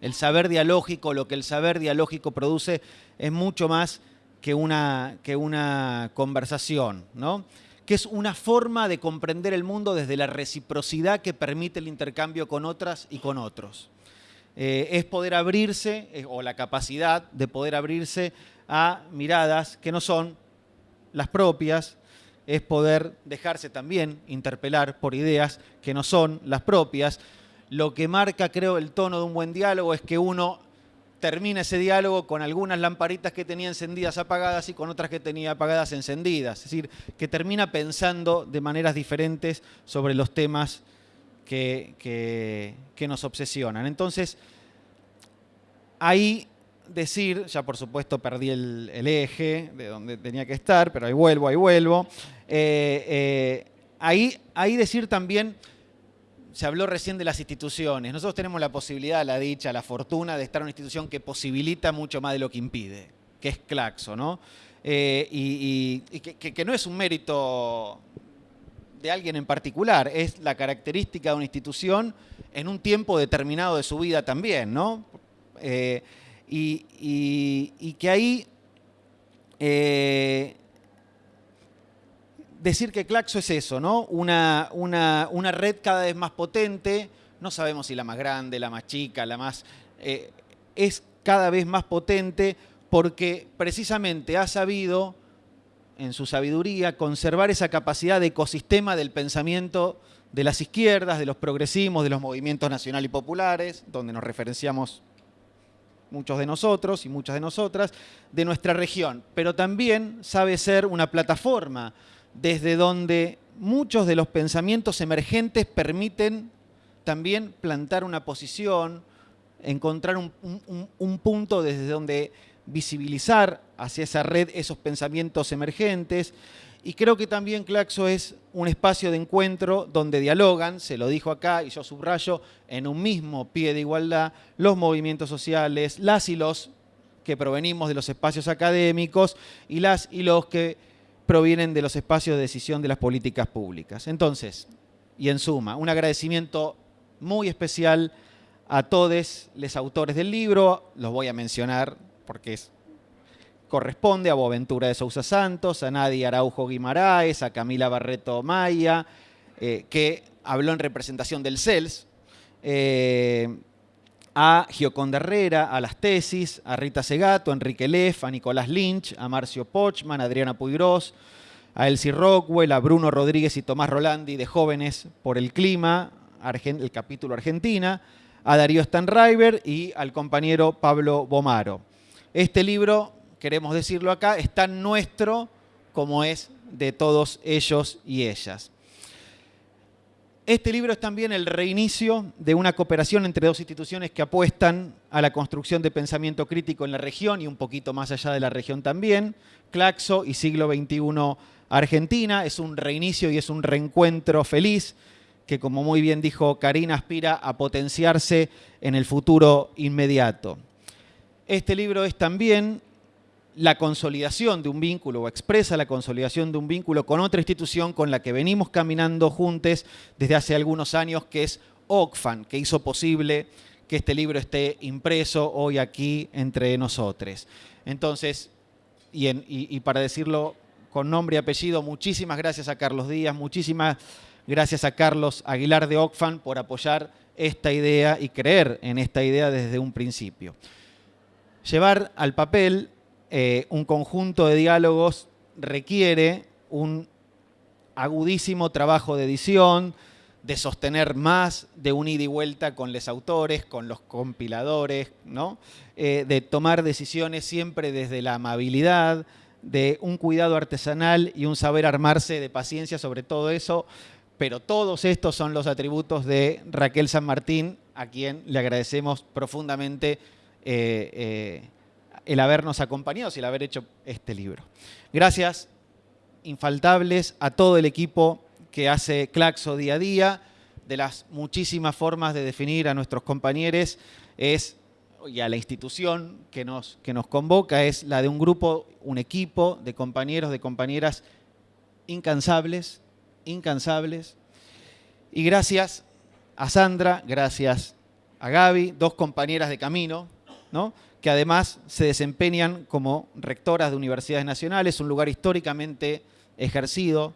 El saber dialógico, lo que el saber dialógico produce, es mucho más que una, que una conversación, ¿no? que es una forma de comprender el mundo desde la reciprocidad que permite el intercambio con otras y con otros. Eh, es poder abrirse, eh, o la capacidad de poder abrirse a miradas que no son las propias, es poder dejarse también interpelar por ideas que no son las propias. Lo que marca, creo, el tono de un buen diálogo es que uno termina ese diálogo con algunas lamparitas que tenía encendidas apagadas y con otras que tenía apagadas encendidas. Es decir, que termina pensando de maneras diferentes sobre los temas que, nos obsesionan. Entonces, ahí decir, ya por supuesto perdí el, eje de donde tenía que estar, pero ahí vuelvo, ahí vuelvo. Eh, eh, ahí, ahí decir también, se habló recién de las instituciones. Nosotros tenemos la posibilidad, la dicha, la fortuna de estar en una institución que posibilita mucho más de lo que impide. que es Claxo, ¿no? Eh, y, que, no es un mérito de alguien en particular, es la característica de una institución en un tiempo determinado de su vida también, ¿no? Y, que ahí eh, decir que Claxo es eso, ¿no? Una, una, red cada vez más potente, no sabemos si la más grande, la más chica, la más... es cada vez más potente porque precisamente ha sabido, en su sabiduría, conservar esa capacidad de ecosistema del pensamiento de las izquierdas, de los progresismos, de los movimientos nacional y populares, donde nos referenciamos muchos de nosotros y muchas de nosotras, de nuestra región. Pero también sabe ser una plataforma desde donde muchos de los pensamientos emergentes permiten también plantar una posición, encontrar un, un punto desde donde visibilizar hacia esa red esos pensamientos emergentes. Y creo que también Claxo es un espacio de encuentro donde dialogan, se lo dijo acá y yo subrayo, en un mismo pie de igualdad, los movimientos sociales, las y los que provenimos de los espacios académicos y las y los que provienen de los espacios de decisión de las políticas públicas. Entonces, y en suma, un agradecimiento muy especial a todos los autores del libro, los voy a mencionar porque corresponde a Boaventura de Sousa Santos, a Nadia Araujo Guimaraes, a Camila Barreto Maya, eh, que habló en representación del CELS, eh, a Gioconda Herrera, a las tesis, a Rita Segato, a Enrique Leff, a Nicolás Lynch, a Marcio Pochman, a Adriana Puigros, a Elsie Rockwell, a Bruno Rodríguez y Tomás Rolandi de Jóvenes por el Clima, el capítulo Argentina, a Darío Stanriver y al compañero Pablo Bomaro. Este libro, queremos decirlo acá, es tan nuestro como es de todos ellos y ellas. Este libro es también el reinicio de una cooperación entre dos instituciones que apuestan a la construcción de pensamiento crítico en la región y un poquito más allá de la región también. Claxo y Siglo XXI Argentina es un reinicio y es un reencuentro feliz que, como muy bien dijo Karina, aspira a potenciarse en el futuro inmediato. Este libro es también la consolidación de un vínculo o expresa la consolidación de un vínculo con otra institución con la que venimos caminando juntos desde hace algunos años, que es OCFAN, que hizo posible que este libro esté impreso hoy aquí entre nosotros. Entonces, y, para decirlo con nombre y apellido, muchísimas gracias a Carlos Díaz, muchísimas gracias a Carlos Aguilar de OCFAN por apoyar esta idea y creer en esta idea desde un principio llevar al papel eh, un conjunto de diálogos requiere un agudísimo trabajo de edición, de sostener más de un ida y vuelta con los autores, con los compiladores, ¿no? Eh, de tomar decisiones siempre desde la amabilidad, de un cuidado artesanal y un saber armarse de paciencia sobre todo eso, pero todos estos son los atributos de Raquel San Martín, a quien le agradecemos profundamente eh, el habernos acompañado y el haber hecho este libro. Gracias infaltables a todo el equipo que hace Claxo día a día, de las muchísimas formas de definir a nuestros compañeros es y a la institución que nos, que nos convoca es la de un grupo, un equipo de compañeros, de compañeras incansables, incansables. Y gracias a Sandra, gracias a Gaby, dos compañeras de camino, que además se desempeñan como rectoras de universidades nacionales, un lugar históricamente ejercido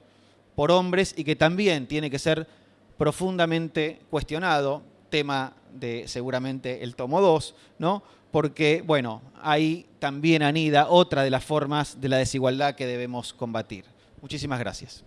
por hombres y que también tiene que ser profundamente cuestionado, tema de seguramente el tomo 2, ¿no? porque bueno, ahí también anida otra de las formas de la desigualdad que debemos combatir. Muchísimas gracias.